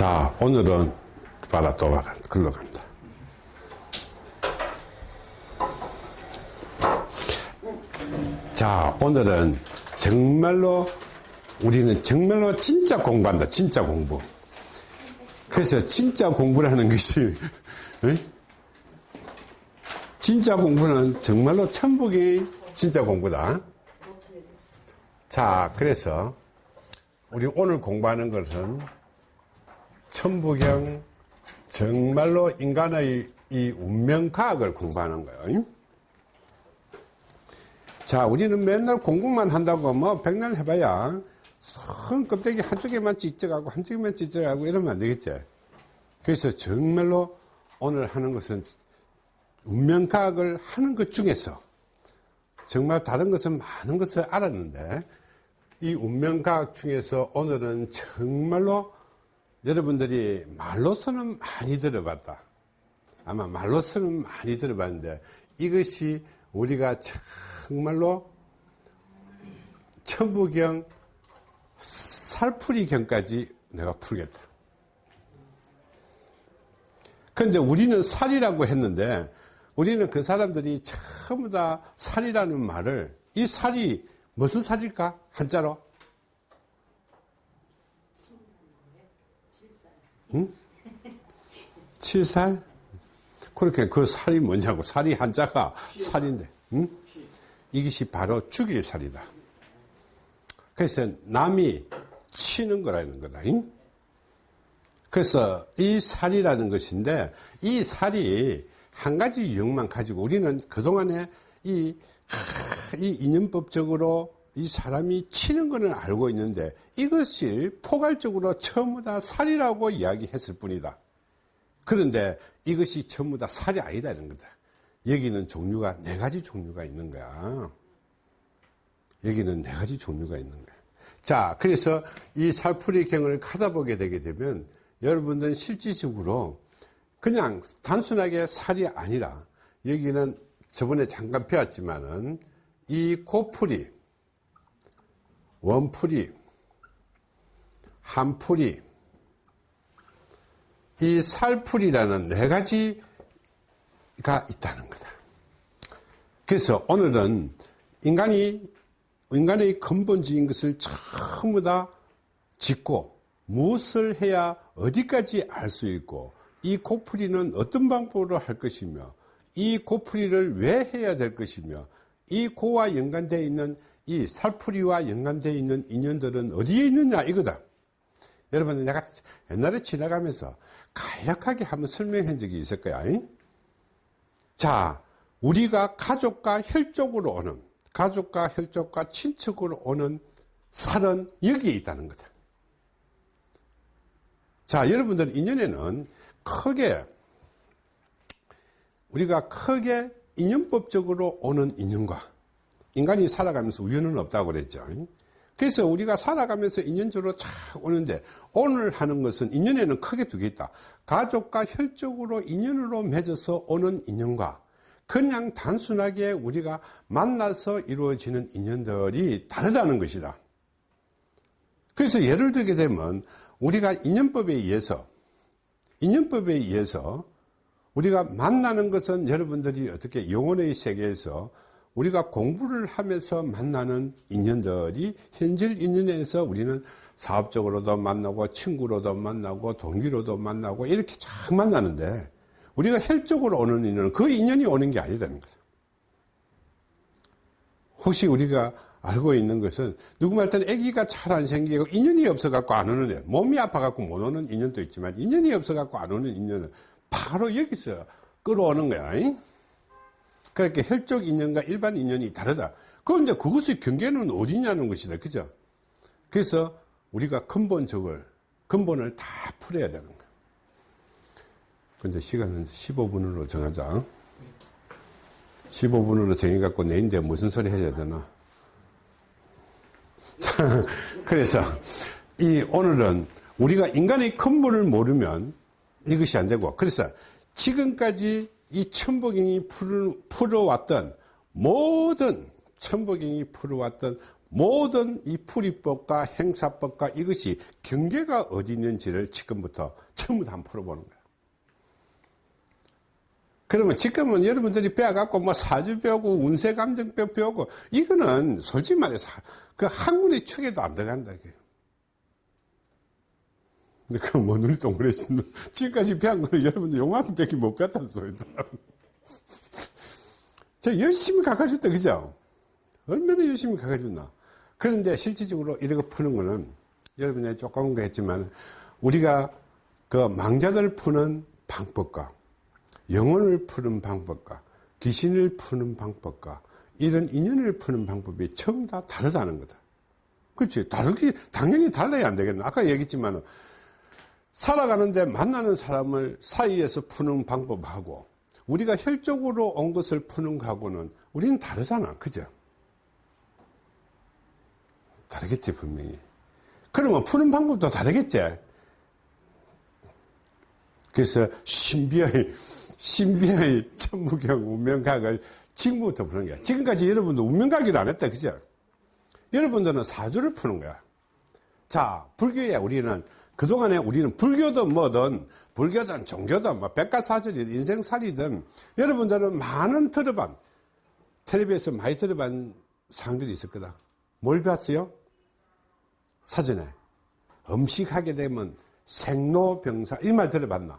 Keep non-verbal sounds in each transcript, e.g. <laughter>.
자, 오늘은 봐라. 글로 갑니다. 자, 오늘은 정말로 우리는 정말로 진짜 공부한다. 진짜 공부. 그래서 진짜 공부라는 것이 <laughs> 에? 진짜 공부는 정말로 천북이 진짜 공부다. 자, 그래서 우리 오늘 공부하는 것은 천부경 정말로 인간의 이 운명과학을 공부하는 거예요. 자, 우리는 맨날 공부만 한다고 뭐 백날 해봐야 큰 껍데기 한쪽에만 찢어가고 한쪽에만 찢어가고 이러면 안 되겠지. 그래서 정말로 오늘 하는 것은 운명과학을 하는 것 중에서 정말 다른 것은 많은 것을 알았는데 이 운명과학 중에서 오늘은 정말로 여러분들이 말로서는 많이 들어봤다. 아마 말로서는 많이 들어봤는데 이것이 우리가 정말로 천부경 살풀이경까지 내가 풀겠다. 그런데 우리는 살이라고 했는데 우리는 그 사람들이 전부 다 살이라는 말을 이 살이 무슨 살일까? 한자로? 응? 칠살? 그렇게 그 살이 뭐냐고. 살이 한자가 살인데. 응? 이것이 바로 죽일 살이다. 그래서 남이 치는 거라는 거다. 응? 그래서 이 살이라는 것인데 이 살이 한 가지 유형만 가지고 우리는 그동안에 이, 이 인연법적으로 이 사람이 치는 것은 알고 있는데 이것이 포괄적으로 전부 다 살이라고 이야기했을 뿐이다. 그런데 이것이 전부 다 살이 아니다는 거다. 여기는 종류가 네 가지 종류가 있는 거야. 여기는 네 가지 종류가 있는 거야. 자, 그래서 이 살풀이경을 가다보게 되게 되면 여러분들은 실질적으로 그냥 단순하게 살이 아니라 여기는 저번에 잠깐 배웠지만은 이 고풀이, 원풀이, 한풀이, 이 살풀이라는 네 가지가 있다는 거다. 그래서 오늘은 인간이, 인간의 근본적인 것을 전부 다 짓고 무엇을 해야 어디까지 알 수 있고 이 고풀이는 어떤 방법으로 할 것이며 이 고풀이를 왜 해야 될 것이며 이 고와 연관되어 있는 이 살풀이와 연관되어 있는 인연들은 어디에 있느냐 이거다. 여러분 내가 옛날에 지나가면서 간략하게 한번 설명한 적이 있을 거야. 자, 우리가 가족과 혈족으로 오는 가족과 혈족과 친척으로 오는 살은 여기에 있다는 거다. 자, 여러분들 인연에는 크게 우리가 크게 인연법적으로 오는 인연과 인간이 살아가면서 우연은 없다고 그랬죠. 그래서 우리가 살아가면서 인연적으로 쫙 오는데 오늘 하는 것은 인연에는 크게 두 개 있다. 가족과 혈적으로 인연으로 맺어서 오는 인연과 그냥 단순하게 우리가 만나서 이루어지는 인연들이 다르다는 것이다. 그래서 예를 들게 되면 우리가 인연법에 의해서 인연법에 의해서 우리가 만나는 것은 여러분들이 어떻게 영혼의 세계에서 우리가 공부를 하면서 만나는 인연들이 현실 인연에서 우리는 사업적으로도 만나고 친구로도 만나고 동기로도 만나고 이렇게 쫙 만나는데 우리가 혈적으로 오는 인연은 그 인연이 오는 게 아니다는 거죠. 혹시 우리가 알고 있는 것은 누구 말 때는 아기가 잘 안 생기고 인연이 없어 갖고 안 오는 애 몸이 아파 갖고 못 오는 인연도 있지만 인연이 없어 갖고 안 오는 인연은 바로 여기서 끌어오는 거야. 그러니까 혈족 인연과 일반 인연이 다르다. 그런데 그것의 경계는 어디냐는 것이다. 그죠? 그래서 우리가 근본적을, 근본을 다 풀어야 되는 거야. 근데 시간은 15분으로 정하자. 15분으로 정해갖고 내인데 무슨 소리 해야 되나? <laughs> 그래서 이 오늘은 우리가 인간의 근본을 모르면 이것이 안 되고 그래서 지금까지 이 천복경이 풀어왔던 모든 천복경이 풀어왔던 모든 이 풀이법과 행사법과 이것이 경계가 어디 있는지를 지금부터 전부 다 풀어보는 거예요. 그러면 지금은 여러분들이 배워갖고 뭐 사주 배우고 운세 감정 배우고 이거는 솔직히 말해서 그 학문의 축에도 안 들어간다. 이게. 근데 그건 뭐 눈이 동그래지 지금까지 배운 거는 여러분들 용왕밖에 못 배웠다는 소리다. 저 열심히 가가줬다, 그죠? 얼마나 열심히 가가줬나. 그런데 실질적으로 이렇게 푸는 거는 여러분이 조금 했지만 우리가 그 망자들 푸는 방법과 영혼을 푸는 방법과 귀신을 푸는 방법과 이런 인연을 푸는 방법이 전부 다 다르다는 거다. 그렇지. 다르기, 당연히 달라야 안 되겠나. 아까 얘기했지만 살아가는데 만나는 사람을 사이에서 푸는 방법하고 우리가 혈적으로 온 것을 푸는 거하고는 우리는 다르잖아. 그죠? 다르겠지, 분명히. 그러면 푸는 방법도 다르겠지? 그래서 신비의, 신비의 천무경 운명각을 지금부터 푸는 거야. 지금까지 여러분도 운명각을 안 했다. 그죠? 여러분들은 사주를 푸는 거야. 자, 불교에 우리는 그동안에 우리는 불교든 뭐든 불교든 종교든 뭐 백과사전이든 인생살이든 여러분들은 많은 들어반 텔레비에서 많이 들어반 상들이 있을 거다. 뭘 배웠어요? 사전에 음식하게 되면 생로병사 이 말 들어봤나?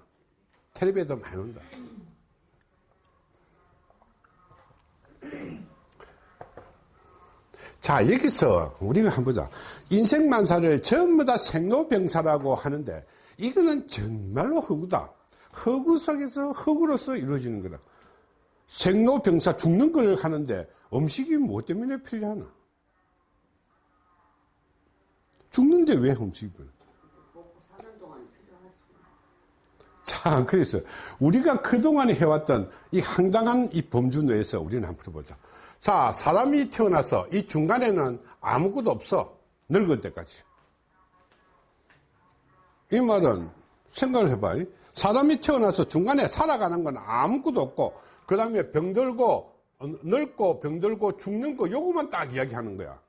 텔레비에도 많이 온다. 자, 여기서 우리가 한번 보자. 인생만사를 전부 다 생로병사라고 하는데 이거는 정말로 허구다. 허구 속에서 허구로서 이루어지는 거다. 생로병사 죽는 걸 하는데 음식이 뭐 때문에 필요하나? 죽는데 왜 음식을? 자, 그래서 우리가 그동안 해왔던 이 황당한 이 범주 내에서 우리는 한번 풀어보자. 자, 사람이 태어나서 이 중간에는 아무것도 없어. 늙을 때까지. 이 말은 생각을 해봐. 사람이 태어나서 중간에 살아가는 건 아무것도 없고, 그 다음에 병들고, 늙고, 병들고, 죽는 거, 요거만 딱 이야기하는 거야.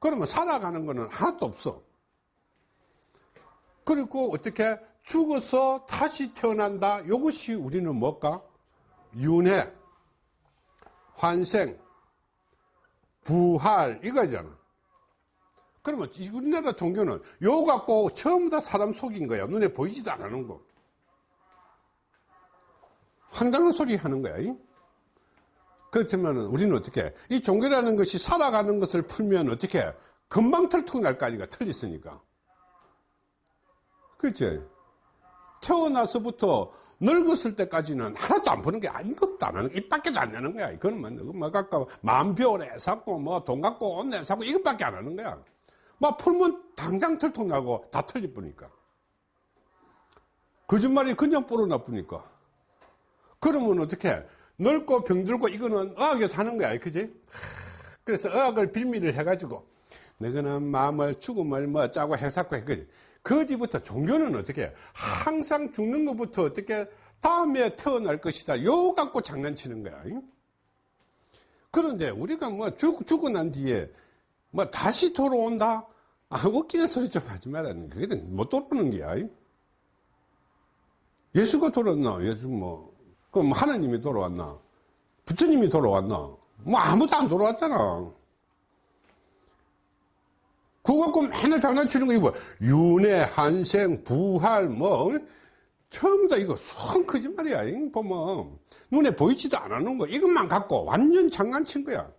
그러면 살아가는 거는 하나도 없어. 그리고 어떻게 죽어서 다시 태어난다. 이것이 우리는 뭘까? 윤회, 환생, 부활 이거잖아. 그러면 우리나라 종교는 요 갖고 처음부 다 사람 속인 거야. 눈에 보이지도 않는 거. 황당한 소리 하는 거야. 그렇지만 우리는 어떻게 이 종교라는 것이 살아가는 것을 풀면 어떻게 금방 털tuk 날거 아니까 틀렸으니까. 그렇지? 태어나서부터 늙었을 때까지는 하나도 안 푸는 게 아무것도 안 하는 거, 입밖에도 안 내는 거야. 이거는 뭐, 뭐, 갖고, 만표래 샀고, 뭐, 돈 갖고 옷내 사고, 이것밖에 안 하는 거야. 뭐, 풀면 당장 털통 나고 다 틀릴 뿐이니까. 거짓말이 그냥 뿌러 나쁘니까. 그러면 어떻게, 늙고 병들고 이거는 의학에서 하는 거야. 그지? 그래서 의학을 빌미를 해가지고, 너희는 마음을, 죽음을 뭐 짜고 해사고 했거든. 그 뒤부터 종교는 어떻게 항상 죽는 것부터 어떻게 다음에 태어날 것이다. 요 갖고 장난치는 거야. 그런데 우리가 뭐 죽, 죽고 난 뒤에 뭐 다시 돌아온다? 아, 웃기는 소리 좀 하지 말라는 그게 못 돌아오는 게야. 예수가 돌아왔나? 예수 뭐, 그럼 하나님이 돌아왔나? 부처님이 돌아왔나? 뭐 아무도 안 돌아왔잖아. 그거 갖고 맨날 장난치는 거 이거 윤회, 한생, 부활 뭐 처음 다 이거 성 거짓말이야 보면. 눈에 보이지도 않는 거. 이것만 갖고 완전 장난친 거야.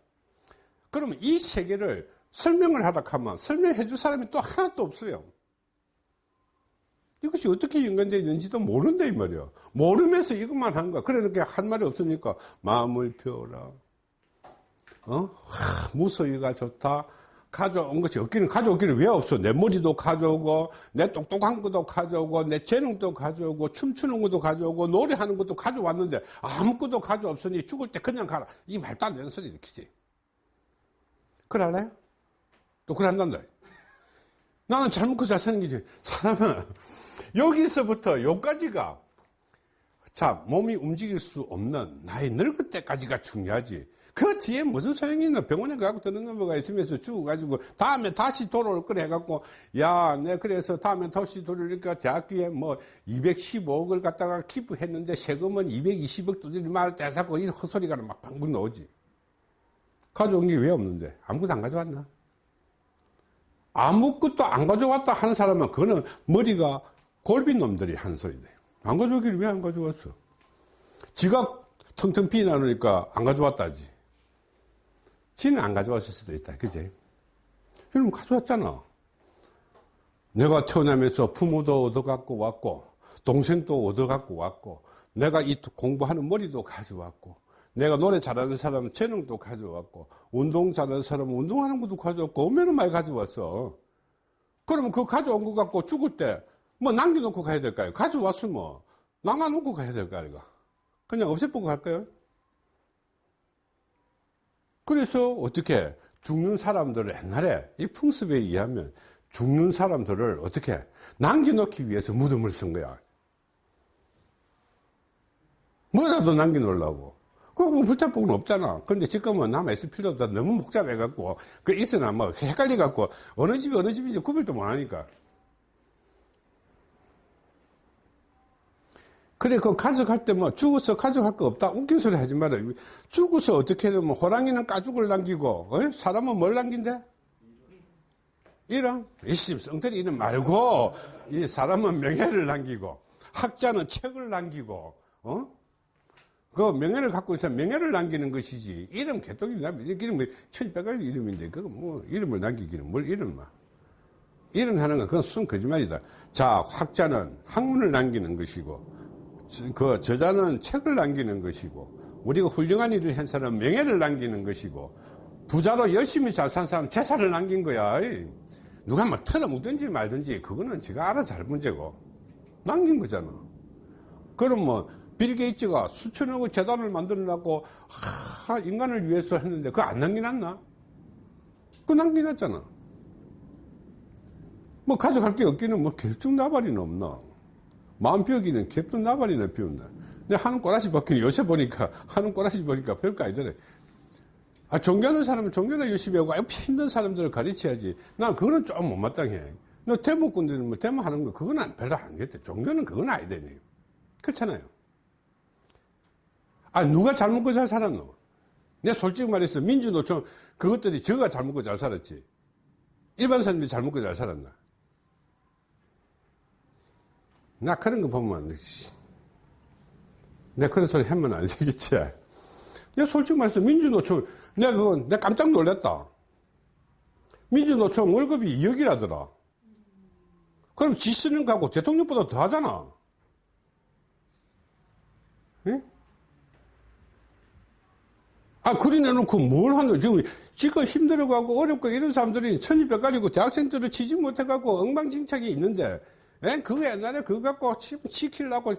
그러면 이 세계를 설명을 하다 하면 설명해 줄 사람이 또 하나도 없어요. 이것이 어떻게 연관되어 있는지도 모른다 이 말이야. 모르면서 이것만 한 거야. 그러니까 할 말이 없으니까 마음을 펴라. 어? 하, 무소유가 좋다 가져온 것이 없기는 가져오기는 왜 없어? 내 머리도 가져오고 내 똑똑한 것도 가져오고 내 재능도 가져오고 춤추는 것도 가져오고 노래하는 것도 가져왔는데 아무것도 가져 없으니 죽을 때 그냥 가라. 이 말도 안 되는 소리 느끼지. 그럴래요? 또 그런단다. 나는 잘못 그 자세는 게지. 사람은 여기서부터 여기까지가 자 몸이 움직일 수 없는 나의 늙을 때까지가 중요하지 그 뒤에 무슨 소용이 있나? 병원에 가고 드는 놈가 있으면서 죽어가지고 다음에 다시 돌아올 거래 해갖고 야, 내 그래서 다음에 다시 돌아오니까 대학교에 뭐 215억을 갖다가 기부했는데 세금은 220억 두들이 말 대사고 이 헛소리가 막 방금 나오지. 가져온 게 왜 없는데? 아무것도 안 가져왔나? 아무것도 안 가져왔다 하는 사람은 그거는 머리가 골빈 놈들이 한 소리네. 안 가져오기를 왜안 가져왔어? 지가 텅텅 비나누니까 안 가져왔다지. 지는 안 가져왔을 수도 있다. 그지? 여러분 가져왔잖아. 내가 태어나면서 부모도 얻어갖고 왔고, 동생도 얻어갖고 왔고, 내가 이 공부하는 머리도 가져왔고, 내가 노래 잘하는 사람 재능도 가져왔고, 운동 잘하는 사람 운동하는 것도 가져왔고, 얼마나 많이 가져왔어. 그러면 그거 가져온 거 갖고 죽을 때, 뭐 남겨놓고 가야 될까요? 가져왔으면, 남아놓고 가야 될까, 이거. 그냥 없애보고 갈까요? 그래서 어떻게 죽는 사람들을 옛날에 이 풍습에 의하면 죽는 사람들을 어떻게 남겨놓기 위해서 무덤을 쓴 거야. 뭐라도 남겨놓으려고. 뭐 불타복은 없잖아. 근데 지금은 남아있을 필요도 없다. 너무 복잡해갖고, 그 있으나 뭐 헷갈려갖고, 어느 집이 어느 집인지 구별도 못하니까. 그래, 그 가져갈 때 뭐 죽어서 가져갈 거 없다. 웃긴 소리 하지 마라. 죽어서 어떻게든 뭐 호랑이는 가죽을 남기고, 어? 사람은 뭘 남긴대? 이름? 이씨, 성태리 이름 말고, 이 사람은 명예를 남기고, 학자는 책을 남기고, 어? 그 명예를 갖고 있어 명예를 남기는 것이지. 이름 개똥이 남기, 이름, 천백갈 이름인데, 그거 뭐, 이름을 남기기는 뭘 이름만. 이름 하는 건 그건 순 거짓말이다. 자, 학자는 학문을 남기는 것이고, 그 저자는 책을 남기는 것이고 우리가 훌륭한 일을 한 사람은 명예를 남기는 것이고 부자로 열심히 잘 산 사람은 재산을 남긴 거야. 누가 뭐 털어먹든지 말든지 그거는 지가 알아서 할 문제고 남긴 거잖아. 그럼 뭐 빌 게이츠가 수천억의 재단을 만들어놨고 하, 인간을 위해서 했는데 그거 안 남겨놨나? 그거 남겨놨잖아. 뭐 가져갈 게 없기는 뭐 결정 나발이는 없나 마음 비우기는 갭도 나발이나 비운다. 근데 하는 꼬라지 벗기는 요새 보니까, <laughs> 하는 꼬라지 보니까 별거 아니더래. 아, 종교하는 사람은 종교나 열심히 하고, 힘든 사람들을 가르쳐야지. 난 그거는 좀 못마땅해. 너 대목꾼들은 뭐 대모 하는 거, 그건 별로 안 겠대. 종교는 그건 아니되네. 그렇잖아요. 아, 누가 잘 먹고 잘 살았노? 내가 솔직히 말해서 민주노총, 그것들이 저가 잘 먹고 잘 살았지. 일반 사람들이 잘 먹고 잘 살았나? 나 그런 거 보면 내가 그런 소리 하면 안 되겠지. 내가 솔직히 말해서 민주노총 내가 그건 내가 깜짝 놀랐다. 민주노총 월급이 2억이라더라. 그럼 지 쓰는 거하고 대통령보다 더 하잖아. 예? 아, 그리 내놓고 뭘 하는, 지금, 지금 힘들어가고 어렵고 이런 사람들이 천지백갈이고 대학생들을 치지 못해가고 엉망진창이 있는데, 예? 그거 옛날에 그거 갖고 지키려고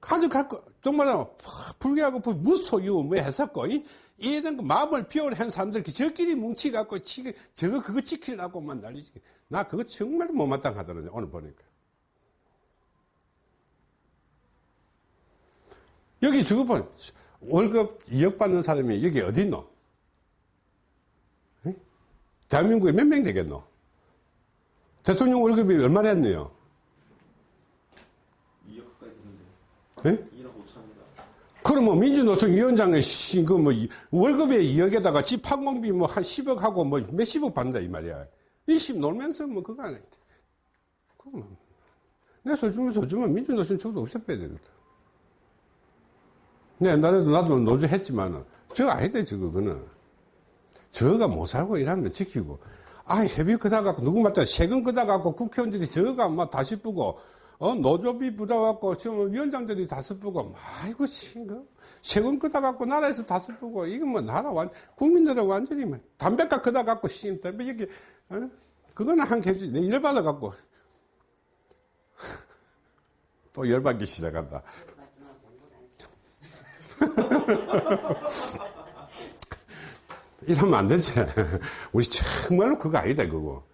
가져갈 거, 정말로 불교하고 무소유 뭐 했었고, 이, 이런 거 마음을 비워한 사람들, 저끼리 뭉치갖고, 치, 저거 그거 지키려고만 난리지. 나 그거 정말 못마땅하더라고요, 오늘 보니까. 여기 봐. 월급 2억 받는 사람이 여기 어디 있노? 에? 대한민국에 몇 명 되겠노? 대통령 월급이 얼마나 했네요? 네? 2억 5천입니다. 그러면 뭐 민주노총 위원장의 그뭐 월급에 2억에다가 집 항공비 뭐 한 10억 하고 뭐 몇십억 받는다 이 말이야. 일십 놀면서 뭐 그거 안 해. 그러면 내 소중히 소중한 민주노총 저도 없애빼야 되겠다. 내 옛날에도 나도 노조 했지만은 저거 아니다 저거 그는 저가 못 살고 일하면 지키고 아 회비 그다 갖고 누구 말따 세금 그다 갖고 국회의원들이 저가 막 다시 뿌고 어, 노조비 부담갖고 지금 위원장들이 다 슬프고, 아이고, 친구. 세금 끄다갖고 나라에서 다 슬프고, 이건 뭐 나라 완, 국민들은 완전히 뭐, 담배값 끄다갖고, 씨, 담배 여기, 어? 그거는 한 개지. 내 열받아갖고. <laughs> 또 열받기 시작한다. <laughs> 이러면 안 되지. 우리 정말로 그거 아니다, 그거.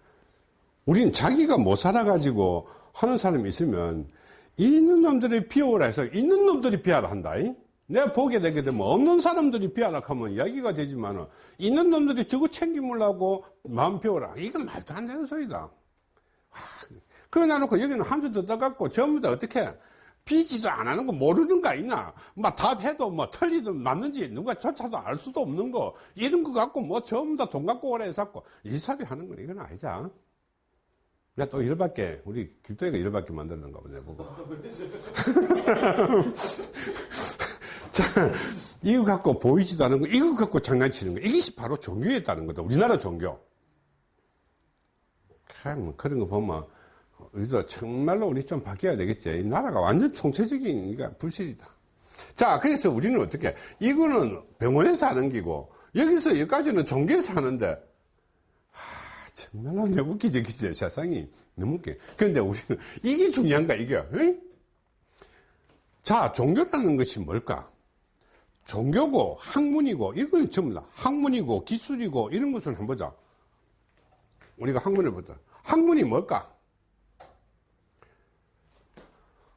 우린 자기가 못 살아가지고 하는 사람이 있으면 있는 놈들이 비워라 해서 있는 놈들이 비하라 한다. 내가 보게 되게 되면 없는 사람들이 비하락하면 이야기가 되지만은 있는 놈들이 저거 챙기물라고 마음 비워라. 이건 말도 안 되는 소리다. 그러나 놓고 여기는 한주더 떠갖고 전부 다 어떻게 비지도 안 하는 거 모르는 거 있나? 막 답해도 뭐 틀리든 맞는지 누가 조차도 알 수도 없는 거 이런 거 갖고 뭐 전부 다 돈 갖고 오래 해서고 이 소리 하는 건 이건 아니자. 내 가또 이럴밖에 우리 길도이가 이럴밖에 만들는가 보네 보고. <laughs> 자, 이거 갖고 보이지도 않은 거, 이거 갖고 장난치는 거. 이것이 바로 종교였다는 거다. 우리나라 종교. 참, 뭐 그런 거 보면, 우리도 정말로 우리 좀 바뀌어야 되겠지. 이 나라가 완전 총체적인, 그러니까 불실이다. 자, 그래서 우리는 어떻게, 이거는 병원에서 하는 기고, 여기서 여기까지는 종교에서 하는데, 하, 정말로 너무 웃기지, 그지? 세상이 너무 웃겨. 그런데 우리는, 이게 중요한가, 이게, 응? 자, 종교라는 것이 뭘까? 종교고 학문이고 이건 전부 다 학문이고 기술이고 이런 것을 한번 보자. 우리가 학문을 보자. 학문이 뭘까?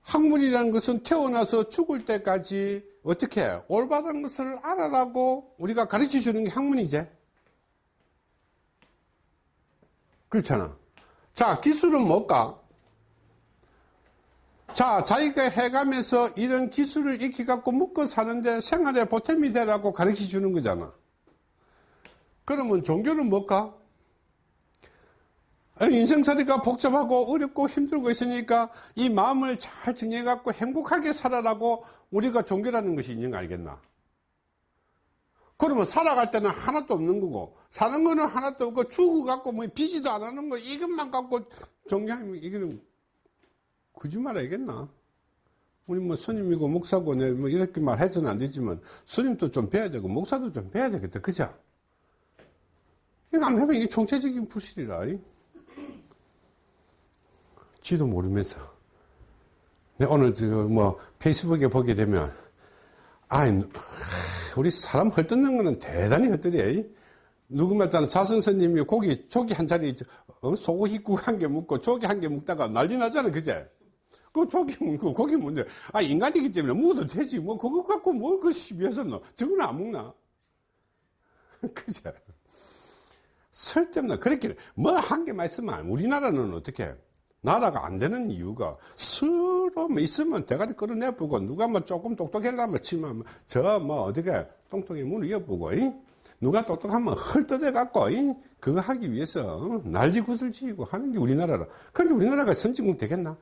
학문이라는 것은 태어나서 죽을 때까지 어떻게 올바른 것을 알아라고 우리가 가르쳐 주는 게 학문이지. 그렇잖아. 자, 기술은 뭘까? 자, 자기가 해가면서 이런 기술을 익혀갖고 먹고 사는데 생활에 보탬이 되라고 가르쳐 주는 거잖아. 그러면 종교는 뭘까? 인생살이가 복잡하고 어렵고 힘들고 있으니까 이 마음을 잘 정리해갖고 행복하게 살아라고 우리가 종교라는 것이 있는 거 알겠나? 그러면 살아갈 때는 하나도 없는 거고, 사는 거는 하나도 없고, 죽어갖고 뭐 비지도 안 하는 거, 이것만 갖고 종교하면 이거는 거짓말 하겠나? 우리 뭐 스님이고 목사고 내뭐 이렇게 말해서는 안 되지만 스님도 좀 배워야 되고 목사도 좀 배워야 되겠다. 그죠? 이거 안 하면 이게 총체적인 부실이라. 지도 모르면서. 내가 오늘 저뭐 페이스북에 보게 되면 아 우리 사람 헐뜯는 거는 대단히 헐뜯어. 누구 말따는 자선스님이 고기, 조기 한 자리, 어? 소고기 국 한 개 먹고 조기 한 개 먹다가 난리 나잖아, 그제? 그 조기 먹고 고기 먹는데, 아, 인간이기 때문에 먹어도 되지. 뭐, 그거 갖고 뭘그 시비해서 너. 저거는 안 먹나? <laughs> 그제? 쓸데없나. 그렇게, 뭐 한 개만 있으면, 우리나라는 어떻게, 나라가 안 되는 이유가 서로 뭐 있으면 대가리 끌어내보고 누가 뭐 조금 똑똑하려면 치면 저 뭐 어떻게 똥통에 문을 엿보고 누가 똑똑하면 헐뜯어 갖고 그거 하기 위해서 난리 굿을 지고 하는 게 우리나라라. 그런데 우리나라가 선진국 되겠나?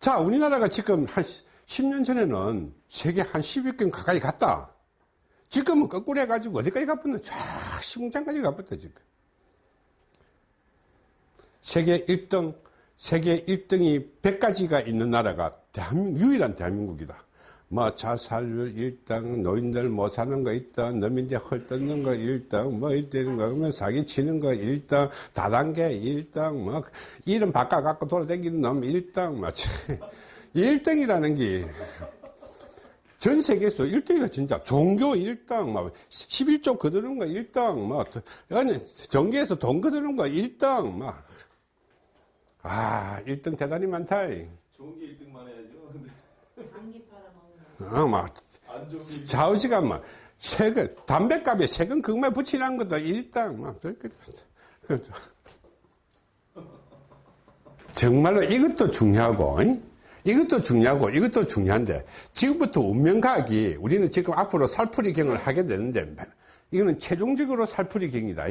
자, 우리나라가 지금 한 10년 전에는 세계 한 10위권 가까이 갔다. 지금은 거꾸로 해가지고 어디까지 가붙나? 쫙 시궁장까지 가붙다, 지금. 세계 1등, 세계 1등이 100가지가 있는 나라가 대한민국, 유일한 대한민국이다. 뭐 자살률 1등, 노인들 못 사는 거 1등, 너민들 헐뜯는 거 1등, 뭐 이때는 거, 그러면 사기 치는 거 1등, 다단계 1등, 뭐 이름 바꿔갖고 돌아다니는 놈 1등, 뭐 1등이라는 게 전 세계에서 1등이가 진짜 종교 1등, 막 11조 거두는 거 1등, 막 아니 정계에서 돈 거두는 거 1등, 막 아, 1등 대단히 많다. 좋은 게 1등만 해야죠. <laughs> 장기 팔아먹는 어, 막, 좌우지가 막, 세금, 담배값에 세금 그것만 붙이라는 것도 1등, 막, 그렇게. 그렇죠. <laughs> 정말로 이것도 중요하고, 잉? 이것도 중요하고, 이것도 중요한데, 지금부터 운명과학이, 우리는 지금 앞으로 살풀이 경을 하게 되는데, 이거는 최종적으로 살풀이 경이다.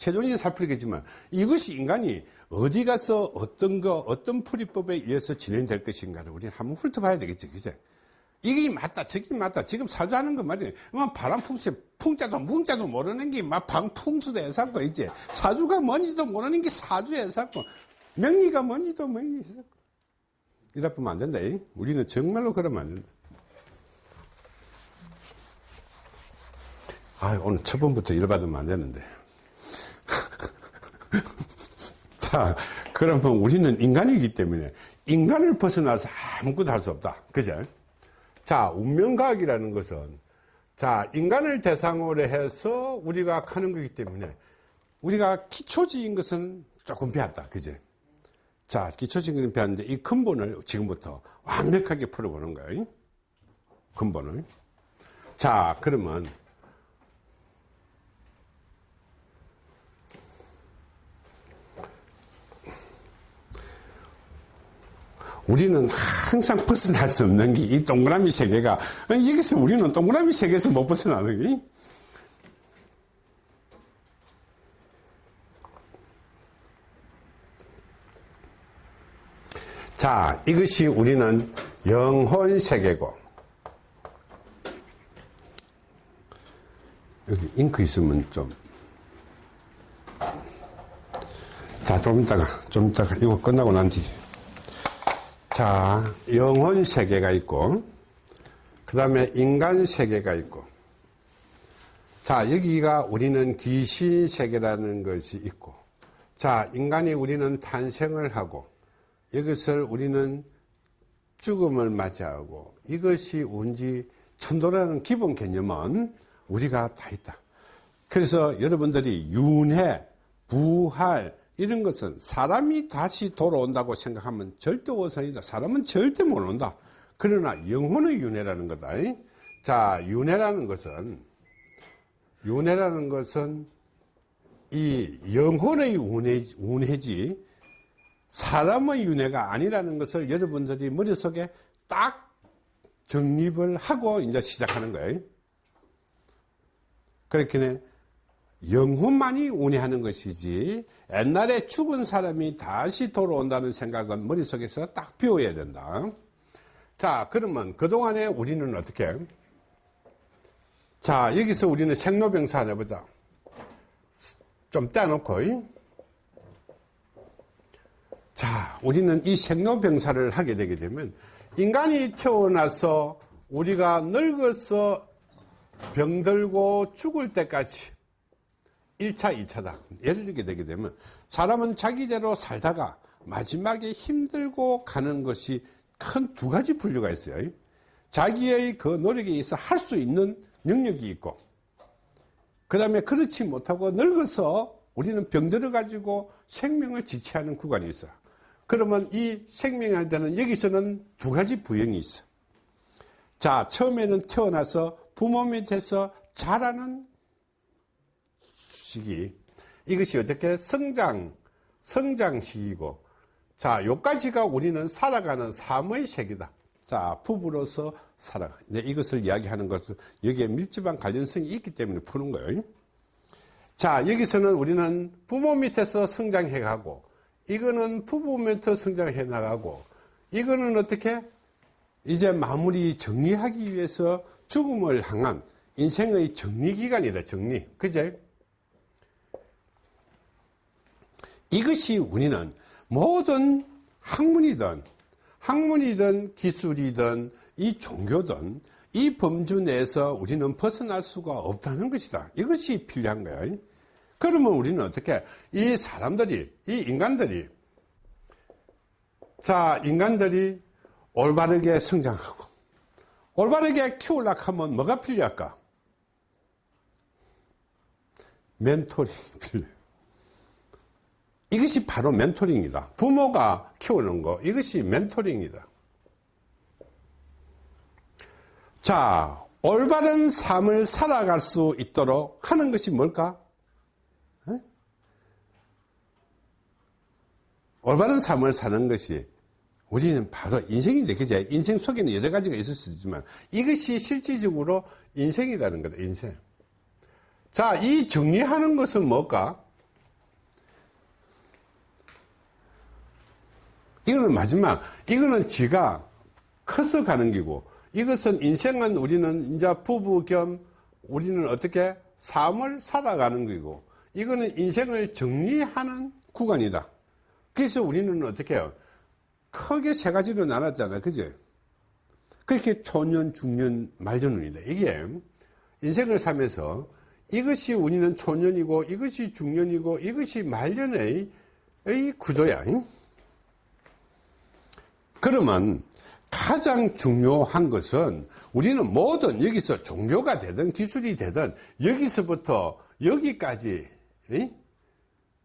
잉? 최종적인 살풀이겠지만, 이것이 인간이 어디 가서 어떤 거, 어떤 풀이법에 의해서 진행될 것인가를 우리는 한번 훑어봐야 되겠지, 그제? 이게 맞다, 저게 맞다. 지금 사주하는 거 말이야. 뭐 바람 풍수, 풍자도, 뭉자도 모르는 게 막 방풍수도 해서고, 이제. 사주가 뭔지도 모르는 게 사주에서고, 명리가 뭔지도 명리에서고. 이래 보면 안 된다. 잉? 우리는 정말로 그러면 안 된다. 아 오늘 첫 번부터 일 받으면 안 되는데. <laughs> 자, 그러면 우리는 인간이기 때문에 인간을 벗어나서 아무것도 할 수 없다. 그죠? 자, 운명과학이라는 것은 자, 인간을 대상으로 해서 우리가 하는 거기 때문에 우리가 기초적인 것은 조금 배웠다. 그죠? 자, 기초적인 것은 배웠는데 이 근본을 지금부터 완벽하게 풀어보는 거예요. 근본을. 자, 그러면 우리는 항상 벗어날 수 없는 게 이 동그라미 세계가. 여기서 우리는 동그라미 세계에서 못 벗어나는 게. 자, 이것이 우리는 영혼 세계고. 여기 잉크 있으면 좀. 자, 좀 이따가 좀 이따가 이거 끝나고 난 뒤. 자, 영혼 세계가 있고 그 다음에 인간 세계가 있고 자, 여기가 우리는 귀신 세계라는 것이 있고 자, 인간이 우리는 탄생을 하고 이것을 우리는 죽음을 맞이하고 이것이 운지 천도라는 기본 개념은 우리가 다 있다. 그래서 여러분들이 윤회, 부활 이런 것은 사람이 다시 돌아온다고 생각하면 절대 오산이다. 사람은 절대 못 온다. 그러나 영혼의 윤회라는 거다. 자, 윤회라는 것은 윤회라는 것은 이 영혼의 운회, 운회지 사람의 윤회가 아니라는 것을 여러분들이 머릿속에 딱 정립을 하고 이제 시작하는 거예요. 그렇게 영혼만이 운회하는 것이지 옛날에 죽은 사람이 다시 돌아온다는 생각은 머릿속에서 딱 비워야 된다. 자, 그러면 그동안에 우리는 어떻게? 자, 여기서 우리는 생로병사 해보자. 좀 떼놓고. 자, 우리는 이 생로병사를 하게 되게 되면 인간이 태어나서 우리가 늙어서 병들고 죽을 때까지 1차, 2차다. 예를 들게 되게 되면 사람은 자기대로 살다가 마지막에 힘들고 가는 것이 큰 두 가지 분류가 있어요. 자기의 그 노력에 의해서 할수 있는 능력이 있고, 그 다음에 그렇지 못하고 늙어서 우리는 병들어 가지고 생명을 지체하는 구간이 있어요. 그러면 이 생명이 할 때는 여기서는 두 가지 부형이 있어. 자, 처음에는 태어나서 부모 밑에서 자라는 시기. 이것이 어떻게 성장, 성장 시기고. 자, 요까지가 우리는 살아가는 삶의 세계다. 자, 부부로서 살아가. 네, 이것을 이야기하는 것은 여기에 밀접한 관련성이 있기 때문에 푸는 거예요. 자, 여기서는 우리는 부모 밑에서 성장해 가고, 이거는 부부 밑에서 성장해 나가고, 이거는 어떻게? 이제 마무리 정리하기 위해서 죽음을 향한 인생의 정리 기간이다, 정리. 그제? 이것이 우리는 모든 학문이든 학문이든 기술이든 이 종교든 이 범주 내에서 우리는 벗어날 수가 없다는 것이다. 이것이 필요한 거야. 그러면 우리는 어떻게 이 사람들이 이 인간들이 자 인간들이 올바르게 성장하고 올바르게 키우려고 하면 뭐가 필요할까? 멘토링 필요해요. 이것이 바로 멘토링이다. 부모가 키우는 거, 이것이 멘토링이다. 자, 올바른 삶을 살아갈 수 있도록 하는 것이 뭘까? 에? 올바른 삶을 사는 것이 우리는 바로 인생인데, 그죠? 인생 속에는 여러 가지가 있을 수 있지만 이것이 실질적으로 인생이라는 거다, 인생. 자, 이 정리하는 것은 뭘까? 이거는 마지막, 이거는 지가 커서 가는 기고, 이것은 인생은 우리는 이제 부부 겸 우리는 어떻게 삶을 살아가는 거고, 이거는 인생을 정리하는 구간이다. 그래서 우리는 어떻게 해요? 크게 세 가지로 나눴잖아. 그죠? 그렇게 초년, 중년, 말년운이다. 이게 인생을 살면서 이것이 우리는 초년이고, 이것이 중년이고, 이것이 말년의 이 구조야. 그러면 가장 중요한 것은 우리는 뭐든 여기서 종교가 되든 기술이 되든 여기서부터 여기까지 이?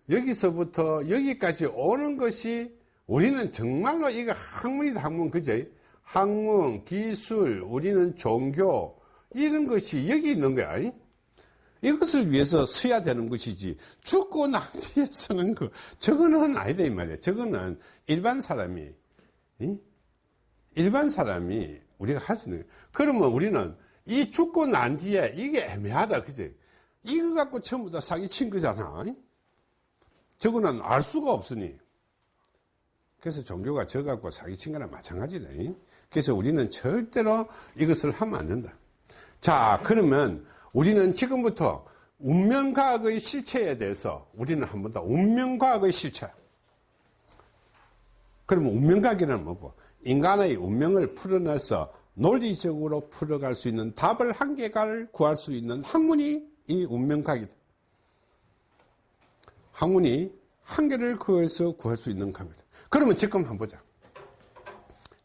여기서부터 여기까지 오는 것이 우리는 정말로 이거 학문이다 학문 그죠? 학문, 기술, 우리는 종교 이런 것이 여기 있는 거야. 이? 이것을 위해서 써야 되는 것이지 죽고 난 뒤에 쓰는 거 저거는 아니다 이 말이야. 저거는 일반 사람이 이? 일반 사람이 우리가 할 수 있는. 그러면 우리는 이 죽고 난 뒤에 이게 애매하다 그지? 이거 갖고 전부 다 사기친 거잖아. 이? 저거는 알 수가 없으니. 그래서 종교가 저 갖고 사기친 거랑 마찬가지다. 이? 그래서 우리는 절대로 이것을 하면 안 된다. 자, 그러면 우리는 지금부터 운명과학의 실체에 대해서 우리는 한번 더 운명과학의 실체. 그러면 운명과학이란 뭐고? 인간의 운명을 풀어내서 논리적으로 풀어갈 수 있는 답을 한계가를 구할 수 있는 학문이 이 운명과학이다. 학문이 한계를 구해서 구할 수 있는 겁니다. 그러면 지금 한번 보자.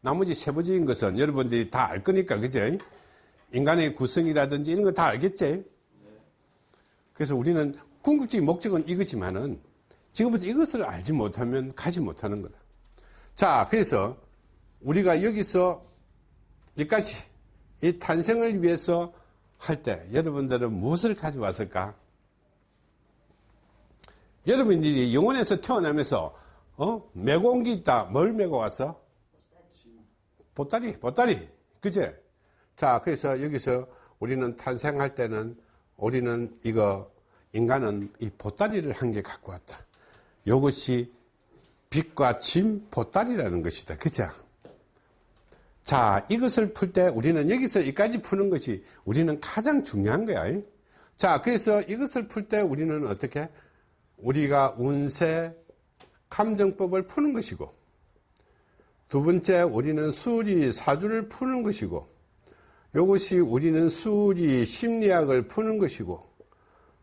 나머지 세부적인 것은 여러분들이 다 알 거니까, 그죠? 인간의 구성이라든지 이런 거 다 알겠지? 그래서 우리는 궁극적인 목적은 이거지만은 지금부터 이것을 알지 못하면 가지 못하는 거다. 자, 그래서 우리가 여기서 여기까지 이 탄생을 위해서 할 때 여러분들은 무엇을 가져왔을까? 여러분들이 영혼에서 태어나면서 어? 매공기 있다. 뭘 메고 왔어? 보따리, 보따리. 그제? 자, 그래서 여기서 우리는 탄생할 때는 우리는 이거, 인간은 이 보따리를 한 개 갖고 왔다. 이것이 빛과 침 보따리라는 것이다. 그죠? 자, 이것을 풀 때 우리는 여기서 여기까지 푸는 것이 우리는 가장 중요한 거야. 자, 그래서 이것을 풀 때 우리는 어떻게? 우리가 운세, 감정법을 푸는 것이고, 두 번째, 우리는 수리, 사주를 푸는 것이고, 이것이 우리는 수리, 심리학을 푸는 것이고,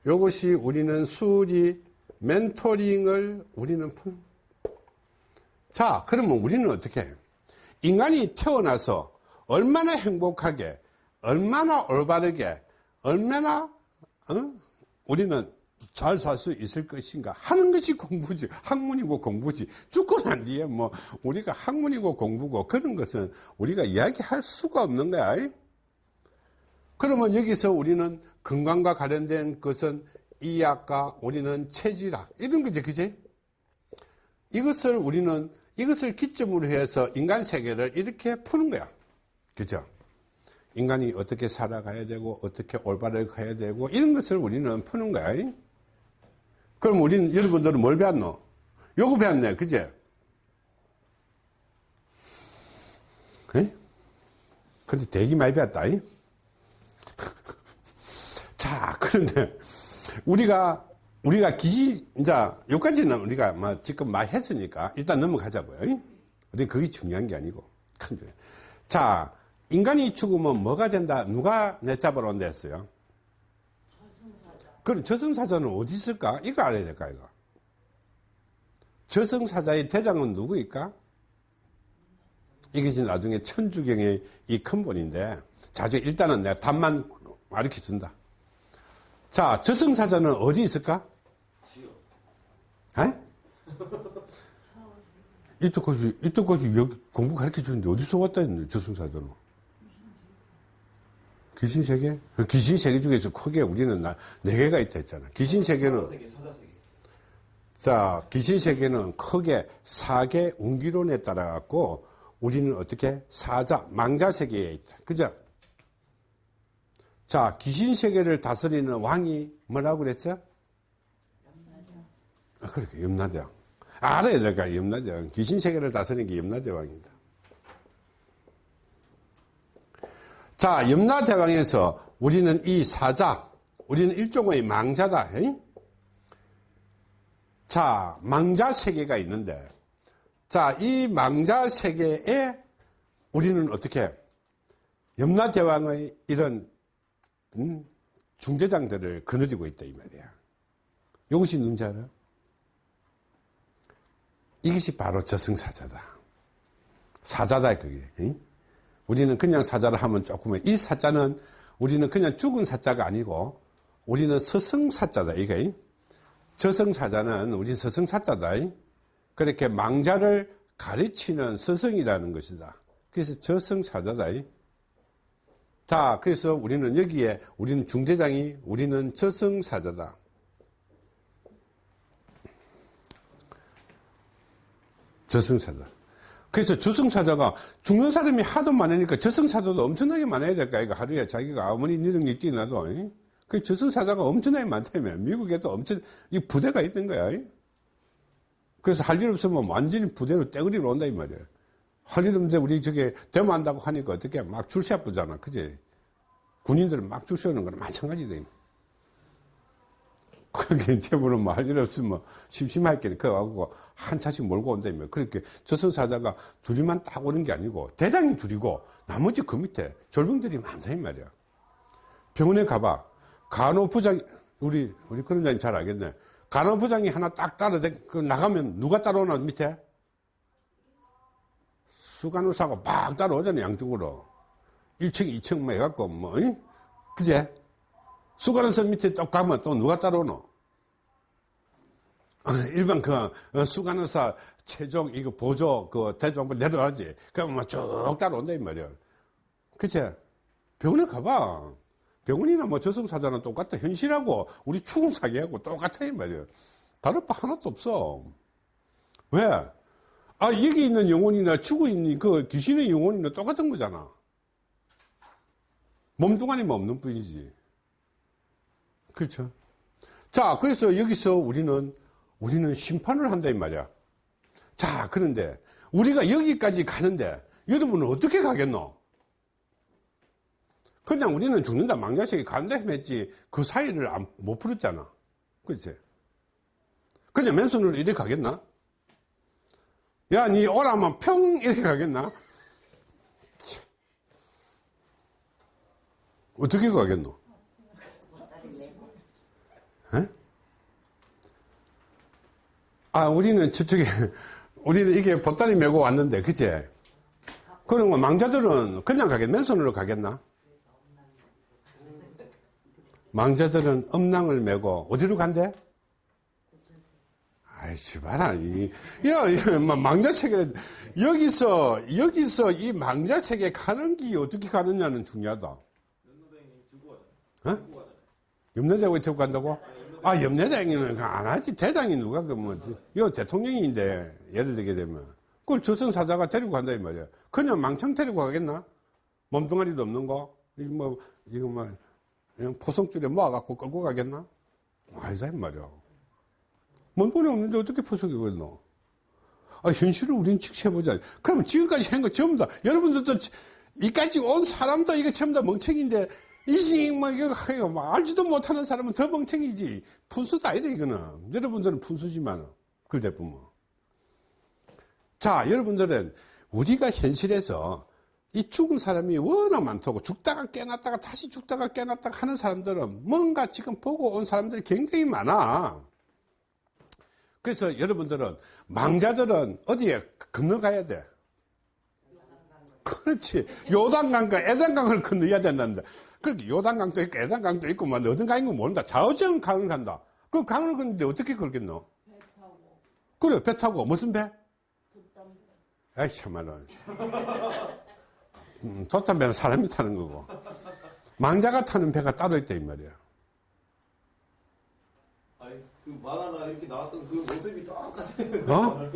이것이 우리는 수리, 멘토링을 우리는 푸는. 자, 그러면 우리는 어떻게 해요? 인간이 태어나서 얼마나 행복하게, 얼마나 올바르게, 얼마나, 어? 우리는 잘 살 수 있을 것인가 하는 것이 공부지. 학문이고 공부지. 죽고 난 뒤에 뭐, 우리가 학문이고 공부고 그런 것은 우리가 이야기할 수가 없는 거야. 그러면 여기서 우리는 건강과 관련된 것은 이학과 우리는 체질학, 이런 거지, 그지? 이것을 우리는 이것을 기점으로 해서 인간 세계를 이렇게 푸는 거야. 그죠? 인간이 어떻게 살아가야 되고, 어떻게 올바르게 가야 되고, 이런 것을 우리는 푸는 거야. 그럼 우리는, 여러분들은 뭘 배웠노? 요거 배웠네. 그제? 에? 근데 되게 많이 배웠다. 이? <laughs> 자, 그런데, 우리가 우리가 기지, 이제, 여기까지는 우리가 뭐 지금 많이 했으니까 일단 넘어가자고요. 우리 그게 중요한 게 아니고. 큰 게. 자, 인간이 죽으면 뭐가 된다? 누가 내 잡으러 온다 했어요? 그럼 저승사자는 어디 있을까? 이거 알아야 될까, 이거? 저승사자의 대장은 누구일까? 이것이 나중에 천주경의 이 근본인데, 자, 일단은 내가 답만 가르쳐 준다. 자, 저승사자는 어디 있을까? 에? 이때까지, 이때까지 여기 공부 가르쳐 주는데 어디서 왔다 했는데, 저승사자는? 귀신 세계? 그 귀신 세계 중에서 크게 우리는 나, 네 개가 있다 했잖아. 귀신 세계는, 사자세계, 사자세계. 자, 귀신 세계는 크게 사계 운기론에 따라 갖고 우리는 어떻게 사자, 망자 세계에 있다. 그죠? 자, 귀신 세계를 다스리는 왕이 뭐라고 그랬어? 아, 그렇게 염라대왕. 알아야 될까, 염라대왕. 귀신 세계를 다스리는 게 염라대왕이다. 자, 염라대왕에서 우리는 이 사자, 우리는 일종의 망자다. 에이? 자, 망자 세계가 있는데, 자, 이 망자 세계에 우리는 어떻게, 염라대왕의 이런, 음, 중대장들을 거느리고 있다, 이 말이야. 이것이 알아? 이것이 바로 저승사자다. 사자다, 그게. 응? 우리는 그냥 사자를 하면 조금, 이 사자는 우리는 그냥 죽은 사자가 아니고, 우리는 서승사자다, 이게. 저승사자는 우리 서승사자다. 그렇게 망자를 가르치는 서승이라는 것이다. 그래서 저승사자다. 이. 자, 그래서 우리는 여기에 우리는 중대장이 우리는 저승사자다. 저승사자. 그래서 저승사자가 죽는 사람이 하도 많으니까 저승사자도 엄청나게 많아야 될까, 이거 하루에 자기가 아무리 니능이 뛰나도. 이? 그 저승사자가 엄청나게 많다며. 미국에도 엄청, 이 부대가 있던 거야. 이? 그래서 할 일 없으면 완전히 부대로 떼거리로 온다, 이 말이야. 할 일 없는데 우리 저게 데모한다고 하니까 어떻게 막줄 세쁘잖아. 그지? 군인들은 막줄 세우는 거랑 마찬가지다. 그게 <laughs> 제보는 뭐할일 없으면 심심할게 그거하고 한 차씩 몰고 온다며. 그렇게 저승사자가 둘이만 딱 오는 게 아니고 대장이 둘이고 나머지 그 밑에 졸병들이 많다, 이 말이야. 병원에 가봐. 간호부장, 우리, 우리 그런 장님 잘 알겠네. 간호부장이 하나 딱 따라, 그 나가면 누가 따라오나, 밑에? 수간호사가 막 따라오잖아, 양쪽으로. 1층, 2층 막 해갖고, 뭐, 응? 그제? 수간호사 밑에 또 가면 또 누가 따라오노? 어, 일반 그, 어, 수간호사 최종, 이거 보조, 그, 대조한부 내려가지. 그러면 막쭉 따라온다, 이 말이야. 그치? 병원에 가봐. 병원이나 뭐 저승사자는 똑같아. 현실하고 우리 추궁사기하고 똑같아, 이 말이야. 다를 바 하나도 없어. 왜? 아, 여기 있는 영혼이나 죽어 있는 그 귀신의 영혼이나 똑같은 거잖아. 몸뚱아리만 없는 뿐이지. 그렇죠. 자, 그래서 여기서 우리는, 우리는 심판을 한다, 이 말이야. 자, 그런데 우리가 여기까지 가는데 여러분은 어떻게 가겠노? 그냥 우리는 죽는다, 망자식이 간다 했지, 그 사이를 안, 못 풀었잖아. 그치? 그냥 맨손으로 이렇게 가겠나? 야, 니 오라면 평! 이렇게 가겠나? 참. 어떻게 가겠노? 에? 아, 우리는 저쪽에, <laughs> 우리는 이게 보따리 메고 왔는데, 그치? 그러면 망자들은 그냥 가겠, 맨손으로 가겠나? 망자들은 음낭을 메고 어디로 간대? 아이씨, 봐라. 이, 야, 망자세계, 여기서, 여기서 이 망자세계 가는 길이 어떻게 가느냐는 중요하다. 연노당이 들고 가잖아. 들고 간다고? 아, 염려대왕이는 안 하지. 대장이 누가, 그, 뭐, 이거 대통령인데, 예를 들게 되면. 그걸 조선사자가 데리고 간다, 이 말이야. 그냥 망청 데리고 가겠나? 몸뚱아리도 없는 거? 이거 뭐, 이거 뭐, 포성줄에 모아갖고 끌고 가겠나? 아니다, 이 말이야. 몸뚱아리 없는데 어떻게 포석이 걸노? 아, 현실을 우린 직시해보자. 그럼 지금까지 한 거 전부 다, 여러분들도 이까지 온 사람도 이거 전부 다 멍청인데, 이식, 뭐, 이거, 이거 뭐 알지도 못하는 사람은 더 멍청이지. 푼수도 아니다, 이거는. 여러분들은 그럴 때 보면. 자, 여러분들은 우리가 현실에서 이 죽은 사람이 워낙 많다고 죽다가 깨났다가 다시 죽다가 깨났다가 하는 사람들은 뭔가 지금 보고 온 사람들이 굉장히 많아. 그래서 여러분들은 망자들은 어디에 건너가야 돼? 그렇지. 요단강과 애단강을 건너야 된다는데. 그렇게 요단강도 있고 애단강도 있고 뭐 어딘 강인 거 모른다. 좌우정 강을 간다. 그 강을 건너는데 어떻게 걸겠노? 배 타고 그래, 배 타고. 무슨 배? 돛담배 아이, 참말로. <laughs> 음, 돛담 배는 사람이 타는 거고. 망자가 타는 배가 따로 있다, 이 말이야. 아니, 그 만화나 이렇게 나왔던 그 모습이 똑같아요. 어?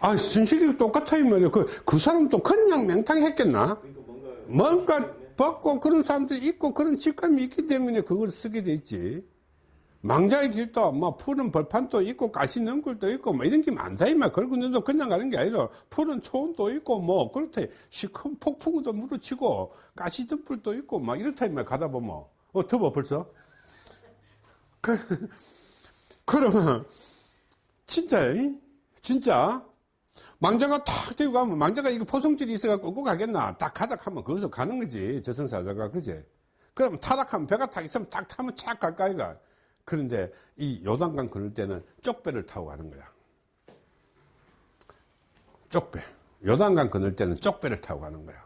<laughs> 아, 순실이 똑같아, 이 말이야. 그, 그 사람도 그냥 맹탕 했겠나? 그러니까 뭔가. 벗고 그런 사람들이 있고 그런 직감이 있기 때문에 그걸 쓰게 돼 있지. 망자의 길도 뭐 푸른 벌판도 있고 가시 능굴도 있고 뭐 이런 게 많다 이말 그런데도 그냥 가는 게 아니라 푸른 초원도 있고 뭐 그렇대. 시큰 폭풍우도 무르치고 가시 등불도 있고 막 이렇다 이말 가다 보면. 어 더워 벌써? <laughs> 그, 그러면 진짜 이? 진짜 망자가 탁 들고 가면 망자가 이거 포성줄이 있어갖고 끌고 가겠나? 딱 가자 하면 거기서 가는 거지 저승사자가. 그제 그럼 타락하면 배가 탁 있으면 딱 타면 착 갈까 이 가. 그런데 이 요단강 건널 때는 쪽배를 타고 가는 거야. 쪽배. 요단강 건널 때는 쪽배를 타고 가는 거야.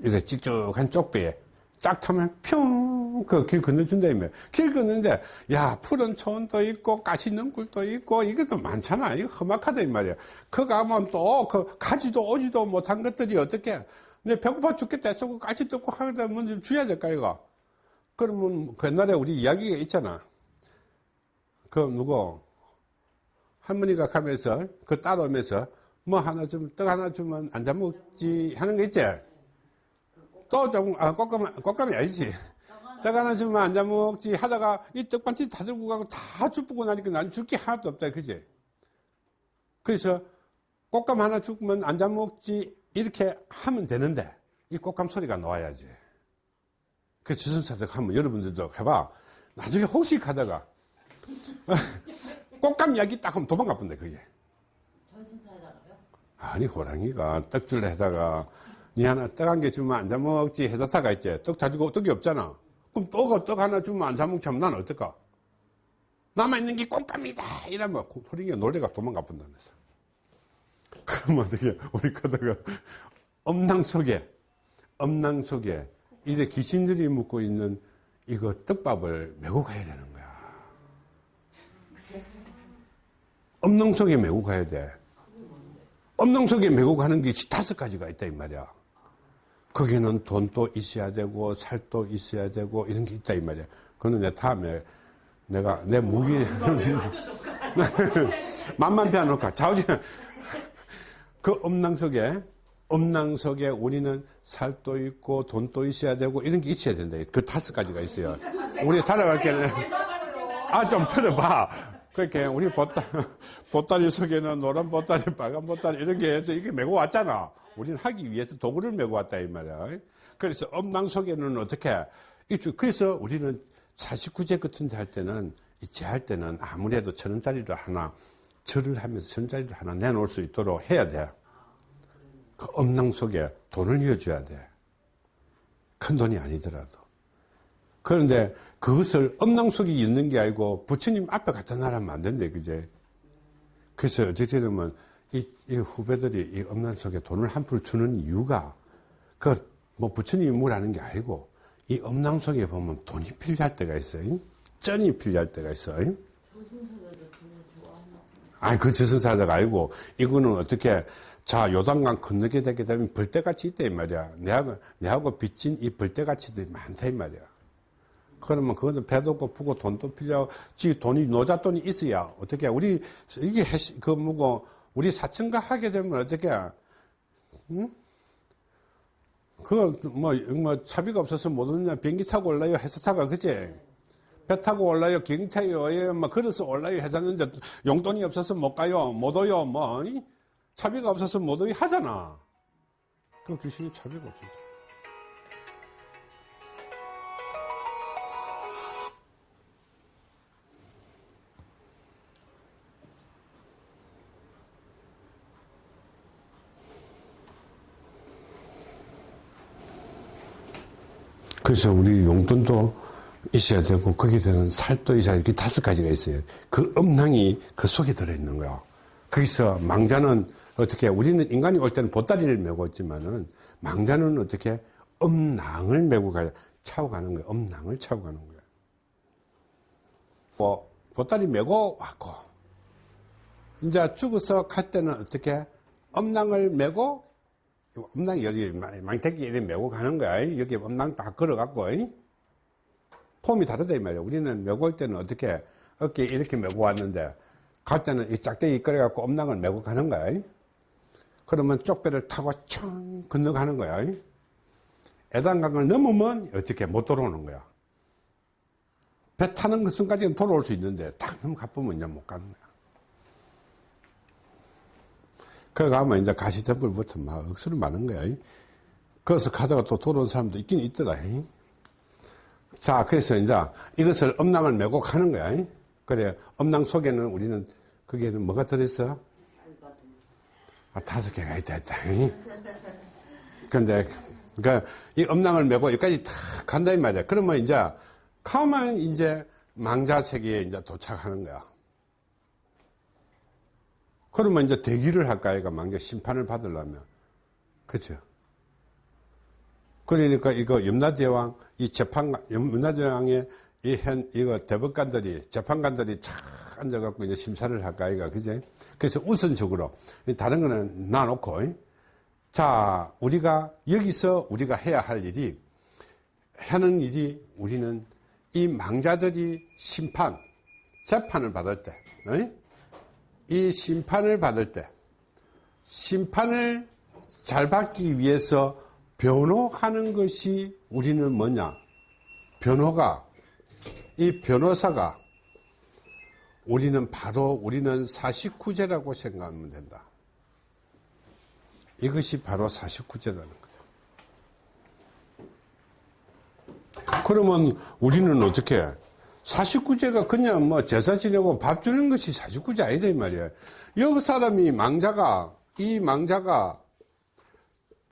이렇게 찍쭉한 쪽배에 쫙 타면 평 그 길 건너준다며. 길 건너는데, 야, 푸른 초원도 있고, 가시 있는 굴도 있고, 이것도 많잖아. 이거 험악하다, 이 말이야. 그 가면 또, 그, 가지도 오지도 못한 것들이 어떻게, 내 배고파 죽겠다 해서 그 까치 뜯고 하다 먼저 줘야 될까, 이거? 그러면, 그 옛날에 우리 이야기가 있잖아. 그, 누구, 할머니가 가면서, 그 따라오면서, 뭐 하나 좀, 떡 하나 주면 안 잡먹지 하는 거 있지? 또 조금, 아, 꽃감, 꽃감이 아니지. 떡 하나 주면 안 잡먹지 하다가 이 떡반지 다 들고 가고 다 주부고 나니까 난 줄 게 하나도 없다, 그지? 그래서 꽃감 하나 주면 안 잡먹지 이렇게 하면 되는데 이 꽃감 소리가 나와야지. 그 주선사덕 하면 여러분들도 해봐. 나중에 혹시 가다가 <laughs> 꽃감 이야기 딱 하면 도망가 본다, 그게. 아니 호랑이가 떡줄 해다가 니 하나 떡 한 개 주면 안 잡먹지 해다사가 있지 떡 다 주고 떡이 없잖아 그럼 떡, 떡 하나 주면 안 하면 난 어떨까? 남아있는 게 꽃감이다. 이러면 호랑이가 노래가 도망가 본다면서 <laughs> 그러면 어떻게 우리 가다가 엄낭 속에 엄낭 속에 이제 귀신들이 묵고 있는 이거 떡밥을 메고 가야 되는 거야. 엄낭 속에 메고 가야 돼. 엄농 속에 메고 가는 게 다섯 가지가 있다 이 말이야. 거기는 돈도 있어야 되고 살도 있어야 되고 이런 게 있다 이 말이야. 그거는 내 다음에 내가 내 무기 만만 빼놓을까 자우지 그 엄낭 속에 엄낭 속에 우리는 살도 있고 돈도 있어야 되고 이런 게 있어야 된다. 그 다섯 가지가 있어요. 우리 따라갈 때는 아좀 들어봐. 그렇게 우리 보따, 보따리 속에는 노란 보따리, 빨간 보따리 이런 게 이게 메고 왔잖아. 우리는 하기 위해서 도구를 메고 왔다 이 말이야. 그래서 엄낭 속에는 어떻게 이쪽 그래서 우리는 49제 같은 데 할 때는 이제 할 때는 아무래도 천 원짜리를 하나 절을 하면서 천 원짜리를 하나 내놓을 수 있도록 해야 돼. 그 엄낭 속에 돈을 이어줘야 돼. 큰 돈이 아니더라도. 그런데 그것을 엄낭 속에 있는 게 아니고 부처님 앞에 갖다 놔라면 안 된대, 그제? 그래서 어떻게 되면 이, 이 후배들이 이 엄낭 속에 돈을 한푼 주는 이유가 그 뭐 부처님이 뭐라는 게 아니고 이 엄낭 속에 보면 돈이 필요할 때가 있어요. 쩐이 필요할 때가 있어요. 아니, 그 저승사자가 아니고, 이거는 어떻게, 자, 요단강 건너게 되게 되면 벌떼같이 있다, 이 말이야. 내하고, 내하고 빚진 이 벌떼같이들이 많다, 이 말이야. 그러면 그것도 배도 고프고 돈도 필요하고, 지 돈이, 노잣돈이 있어야, 어떻게, 우리, 이게, 그, 뭐고, 우리 사천가 하게 되면 어떻게, 응? 그거, 뭐, 뭐, 차비가 없어서 못 오느냐, 비행기 타고 올라요, 회사 타가, 그지? 배 타고 올라요, 타요, 예, 뭐, 걸어서 올라요, 해서는데, 용돈이 없어서 못 가요, 못 오요, 뭐, 이? 차비가 없어서 못 오요 하잖아. 그럼 귀신이 차비가 없어서. 그래서 우리 용돈도 있어야 되고 거기에 되는 살도 있어야 이렇게 다섯 가지가 있어요. 그 음낭이 그 속에 들어있는 거야. 거기서 망자는 어떻게 우리는 인간이 올 때는 보따리를 메고 있지만은 망자는 어떻게 음낭을 메고 가야 차고 가는 거야. 음낭을 차고 가는 거야. 뭐 보따리 메고 왔고 이제 죽어서 갈 때는 어떻게 음낭을 메고 엄낭 여기 망태기 이렇게 메고 가는 거야. 여기 엄낭 다 걸어갖고. 폼이 다르다 이 말이야. 우리는 메고 올 때는 어떻게 어깨 이렇게 메고 왔는데 갈 때는 이 짝대기 끌어갖고 엄낭을 메고 가는 거야. 그러면 쪽배를 타고 청 건너가는 거야. 애단강을 넘으면 어떻게 못 돌아오는 거야. 배 타는 그 순간까지는 돌아올 수 있는데 탁 넘어가 보면 이제 못 가는 거야. 거기 가면 이제 가시덤불부터 막 억수로 많은 거야. 거기서 가다가 또 돌아온 사람도 있긴 있더라. 자, 그래서 이제 이것을 엄낭을 메고 가는 거야. 그래, 엄낭 속에는 우리는 거기에는 뭐가 들어있어? 아, 다섯 개가 있다, 있다. 근데, 그, 이 엄낭을 메고 여기까지 탁 간다, 이 말이야. 그러면 이제, 가면 이제 망자 세계에 이제 도착하는 거야. 그러면 이제 대기를 할까, 얘가 망자 심판을 받으려면. 그죠? 그러니까 이거 염라대왕, 이 재판, 염라대왕의 이 현, 이거 대법관들이, 재판관들이 착 앉아갖고 이제 심사를 할까, 이가, 그제? 그래서 우선적으로, 다른 거는 놔놓고, 자, 우리가, 여기서 우리가 해야 할 일이, 하는 일이 우리는 이 망자들이 심판, 재판을 받을 때, 어이? 이 심판을 받을 때, 심판을 잘 받기 위해서 변호하는 것이 우리는 뭐냐? 변호가, 이 변호사가 우리는 바로 우리는 49제라고 생각하면 된다. 이것이 바로 49제라는 거다. 그러면 우리는 어떻게? 49제가 그냥 뭐 제사 지내고 밥 주는 것이 49제 아니다, 이 말이야. 여기 사람이 망자가, 이 망자가,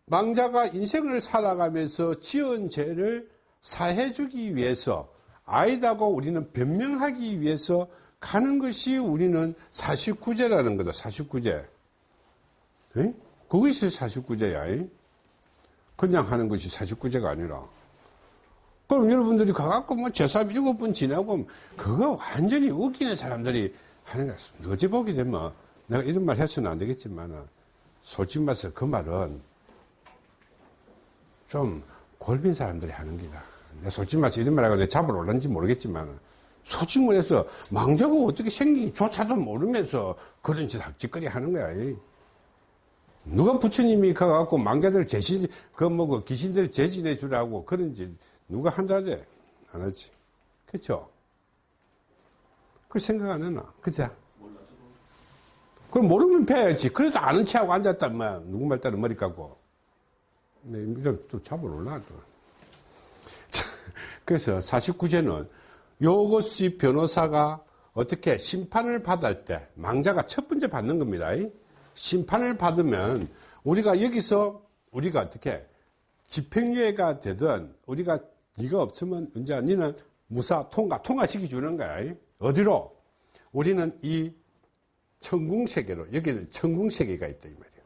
망자가 인생을 살아가면서 지은 죄를 사해주기 위해서, 아이다고 우리는 변명하기 위해서 가는 것이 우리는 49제라는 거다, 49제. 에? 그것이 49제야. 그냥 하는 것이 49제가 아니라. 그럼 여러분들이 가갖고 뭐 제사 일곱 번 지내고 그거 완전히 웃기는 사람들이 하는 거야. 어제 보게 되면 내가 이런 말 해서는 안 되겠지만 솔직히 말해서 그 말은 좀 골빈 사람들이 하는 기다. 내가 솔직히 말해서 이런 말 하고 내 잡을 올란지 모르겠지만 솔직히 말해서 망자가 어떻게 생긴지 조차도 모르면서 그런 짓 학짓거리 하는 거야. 누가 부처님이 가갖고 망자들 제시, 그 뭐, 그 귀신들 제진해 주라고 그런 짓 누가 한다대? 안 하지. 그쵸? 그 생각 안 하나? 그죠? 그럼 모르면 배야지. 그래도 아는 체하고 앉았다면, 누구 말 따라 머리 깎고. 네, 좀 잡을 올라, 또. 그래서 49제는 요것이 변호사가 어떻게 심판을 받을 때, 망자가 첫 번째 받는 겁니다. 심판을 받으면 우리가 여기서 우리가 어떻게 집행유예가 되든 우리가 네가 없으면 이제 니는 무사 통과 통과시켜 주는 거야. 어디로? 우리는 이 천궁세계로 여기는 천궁세계가 있다 이 말이야.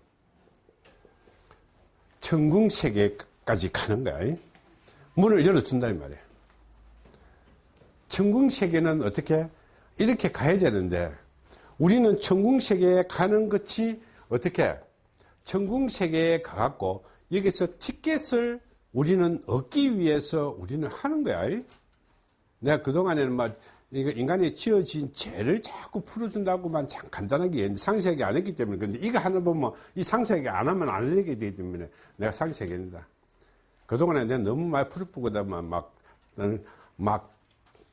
천궁세계까지 가는 거야. 문을 열어준다 이 말이야. 천궁세계는 어떻게 이렇게 가야 되는데 우리는 천궁세계에 가는 것이 어떻게 천궁세계에 가갖고 여기서 티켓을 우리는 얻기 위해서 우리는 하는 거야. 내가 그동안에는 막 인간이 지어진 죄를 자꾸 풀어준다고만 참 간단하게 상세하게 안 했기 때문에 그런데 이거 하나 보면 이 상세하게 안 하면 안 되게 되기 때문에 내가 상세하게 했다. 그동안에 내가 너무 많이 풀어보고다만 막, 막,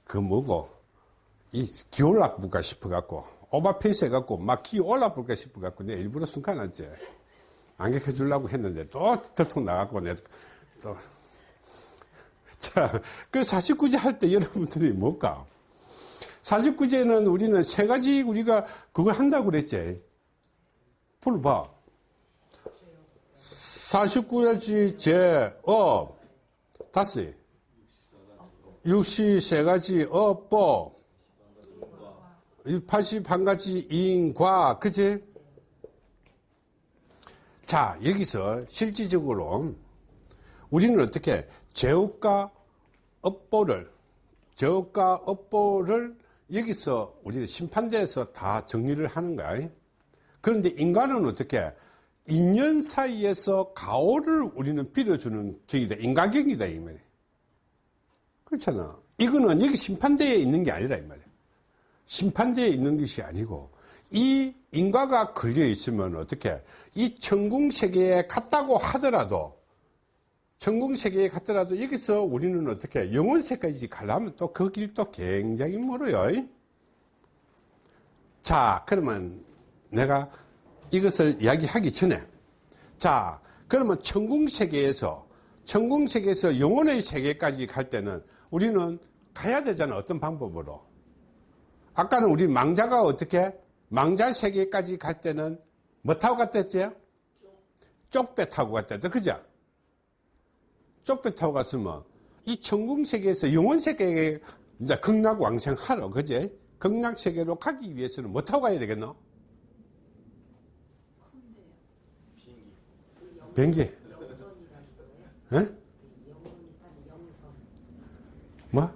그 뭐고, 이 기올라 볼까 싶어갖고, 오버페이스 해갖고 막 기 올라 볼까 싶어갖고 내가 일부러 순간았지. 안격해 주려고 했는데 또 들통 나갖고 내가 또. <laughs> 자, 그 49제 할 때 여러분들이 뭘까? 49제는 우리는 세 가지 우리가 그걸 한다고 그랬지. 불 봐. 49가지 제, 업, 다섯. 육시 세 가지 업 법. 81가지 인과, 그치? 자, 여기서 실질적으로 우리는 어떻게 제업과 업보를, 제업과 업보를 여기서 우리는 심판대에서 다 정리를 하는 거야. 그런데 인간은 어떻게 인연 사이에서 가오를 우리는 빌어주는 경이다. 인간경이다, 이 말이야. 그렇잖아. 이거는 여기 심판대에 있는 게 아니라, 이 말이야. 심판대에 있는 것이 아니고 이 인과가 걸려 있으면 어떻게 이 천궁 세계에 갔다고 하더라도 천궁세계에 갔더라도 여기서 우리는 어떻게 영혼세까지 가려면 또 그 길도 굉장히 멀어요 자 그러면 내가 이것을 이야기하기 전에 자 그러면 천궁세계에서 천궁세계에서 영혼의 세계까지 갈 때는 우리는 가야 되잖아 어떤 방법으로 아까는 우리 망자가 어떻게 망자 세계까지 갈 때는 뭐 타고 갔댔어요? 쪽배 타고 갔댔죠. 그죠? 쪽배 타고 갔으면 이 천궁 세계에서 영원 세계에 이제 극락 왕생하러 그제? 극락 세계로 가기 위해서는 뭐 타고 가야 되겠노? 비행기. 에? 뭐?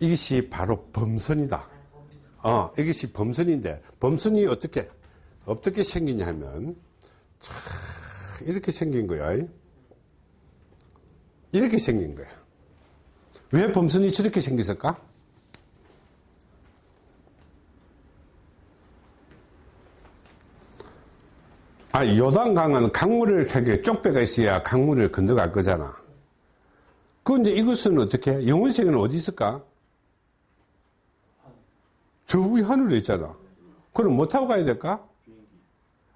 이것이 바로 범선이다. 어, 이것이 범선인데, 범선이 어떻게, 어떻게 생기냐 하면, 참, 이렇게 생긴 거야. 이렇게 생긴 거야. 왜 범선이 저렇게 생겼을까? 아, 요단강은 강물을 되게 쪽배가 있어야 강물을 건너갈 거잖아. 그런데 이것은 어떻게? 영원세계는 어디 있을까? 저 위에 하늘에 있잖아. 그럼 뭐 타고 가야 될까?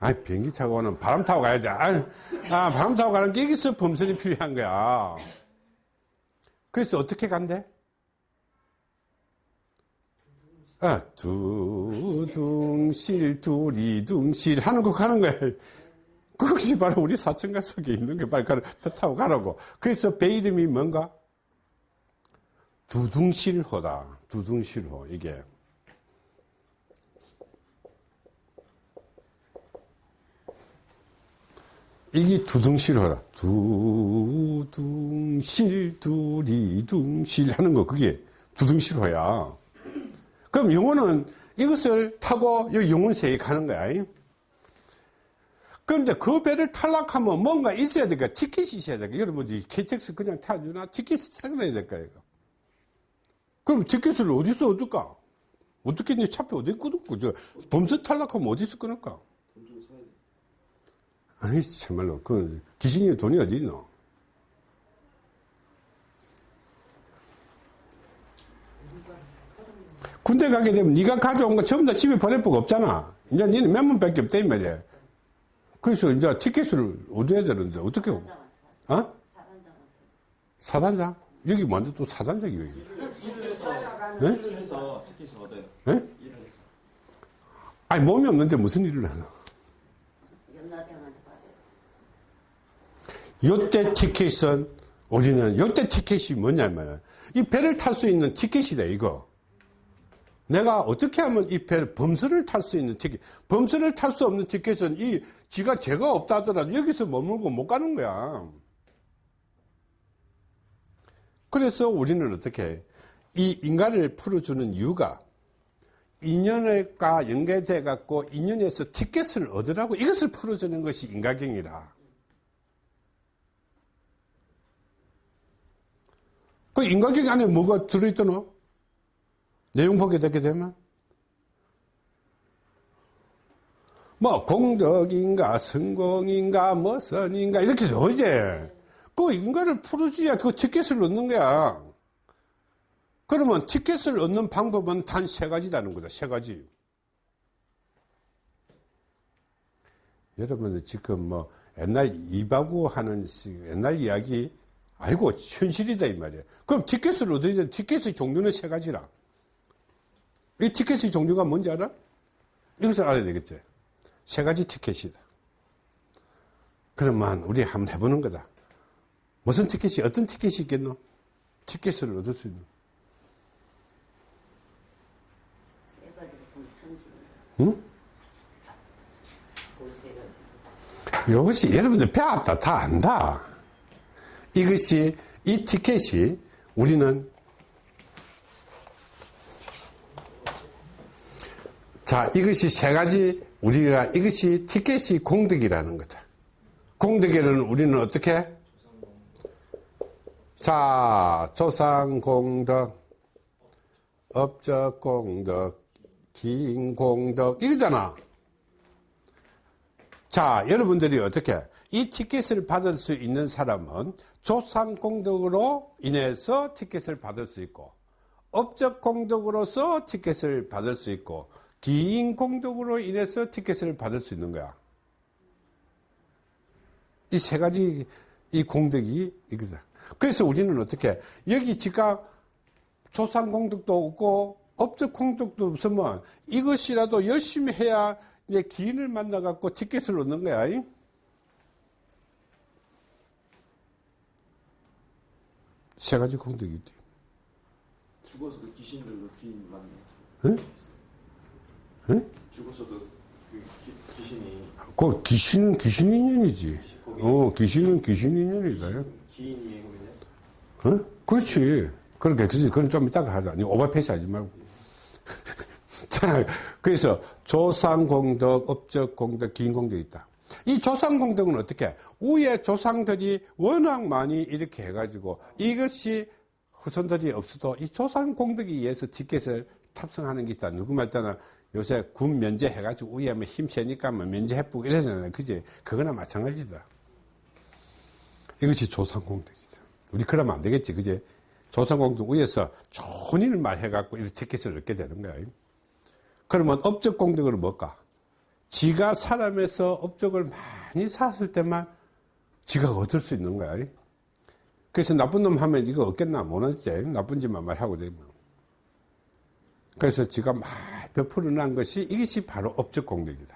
아, 비행기 타고 가는 바람 타고 가야지. 아, 아, 바람 타고 가는 게 여기서 범선이 필요한 거야. 그래서 어떻게 간대? 아, 두둥실, 두리둥실 하는 거 가는 거야. 그것이 바로 우리 사천가 속에 있는 게 바로 배 타고 가라고. 그래서 배 이름이 뭔가? 두둥실호다. 두둥실호, 이게. 이게 두둥실호다. 두둥실, 두리둥실 하는 거, 그게 두둥실호야. 그럼 영혼은 이것을 타고 여기 영혼세에 가는 거야. 그런데 그 배를 탈락하면 뭔가 있어야 될까? 티켓이 있어야 될까? 여러분들이 KTX 그냥 타주나? 티켓이 생겨야 될까? 이거? 그럼 티켓을 어디서 얻을까? 어떻게 내 차표 어디 끊을까? 저 범수 탈락하면 어디서 끊을까? 아이, 참말로. 그, 귀신이 돈이 어디 있노? 군대 가게 되면 네가 가져온 거 전부 다 집에 보낼 법 없잖아. 이제 니는 몇 문밖에 없다, 이 말이야. 그래서 이제 티켓을 얻어야 되는데, 어떻게, 어? 사단장? 여기 완전 또 사단장이에요. 여기. 네? 일을 해서 티켓을 얻어요. 네? 일을 해서. 아니, 몸이 없는데 무슨 일을 하나? 연나대한테 받아 요. 요때 티켓은 우리는 요때 티켓이 뭐냐면 이 배를 탈 수 있는 티켓이다 이거. 내가 어떻게 하면 이 배를 범선을 탈수 있는 티켓 범선을 탈수 없는 티켓은 이 지가 죄가 없다 하더라도 여기서 머물고 못 가는 거야. 그래서 우리는 어떻게 이 인간을 풀어주는 이유가 인연과 연계돼 갖고 인연에서 티켓을 얻으라고 이것을 풀어주는 것이 인과경이라 그 인과경 안에 뭐가 들어있더노? 내용 보게 되게 되면? 뭐 공덕인가 성공인가 뭐 선인가 이렇게 어제 그 인간을 풀어줘야 그 티켓을 얻는 거야. 그러면 티켓을 얻는 방법은 단 세 가지라는 거다 세 가지. 여러분들 지금 뭐 옛날 이바구 하는 시- 옛날 이야기 아이고 현실이다 이 말이야. 그럼 티켓을 얻어야 돼. 티켓의 종류는 세 가지라. 이 티켓의 종류가 뭔지 알아? 이것을 알아야 되겠지. 세 가지 티켓이다. 그러면 우리 한번 해보는 거다. 무슨 티켓이 어떤 티켓이 있겠노? 티켓을 얻을 수 있는. 응? 이것이 여러분들 배웠다 다 안다. 이것이 이 티켓이 우리는 자 이것이 세 가지 우리가 이것이 티켓이 공덕이라는 거다. 공덕에는 우리는 어떻게? 자 조상공덕, 업적공덕, 기인공덕 이거잖아. 자, 여러분들이 어떻게 이 티켓을 받을 수 있는 사람은 조상 공덕으로 인해서 티켓을 받을 수 있고 업적 공덕으로서 티켓을 받을 수 있고 기인 공덕으로 인해서 티켓을 받을 수 있는 거야. 이 세 가지 이 공덕이 이거다. 그래서 우리는 어떻게 여기 지가 조상 공덕도 없고 업적 공덕도 없으면 이것이라도 열심히 해야 이제 기인을 만나 갖고 티켓을 얻는 거야. 세 가지 공덕이 있대. 죽어서도 귀신들도 귀인 만나요. 응? 응? 죽어서도 그 기, 귀신이 그 귀신은 귀신 인연이지. 어, 귀신은 귀신 인연이다. 기인이에요, 그러면? 어? 그렇지. 그러니까, 그래서 그건 좀 이따가 하자. 니 오버페이스 하지 말고. <laughs> 자, 그래서 조상공덕, 업적공덕, 기인공덕이 있다. 이 조상공덕은 어떻게? 위에 조상들이 워낙 많이 이렇게 해가지고 이것이 후손들이 없어도 이 조상공덕에 의해서 티켓을 탑승하는 게 있다. 누구 말따나 요새 군 면제 해가지고 위에 뭐 힘 세니까 뭐 면제 해쁘고 이러잖아요. 그지? 그거나 마찬가지다. 이것이 조상공덕이다. 우리 그러면 안 되겠지. 그지? 조상공덕 위에서 좋은 말 해갖고 이렇게 티켓을 얻게 되는 거야. 그러면 업적 공덕은 뭘까? 지가 사람에서 업적을 많이 쌓았을 때만 지가 얻을 수 있는 거야. 그래서 나쁜 놈 하면 이거 얻겠나? 못 얻지. 나쁜 짓만 말하고 되면. 그래서 지가 막 베풀어 난 것이 이것이 바로 업적 공덕이다.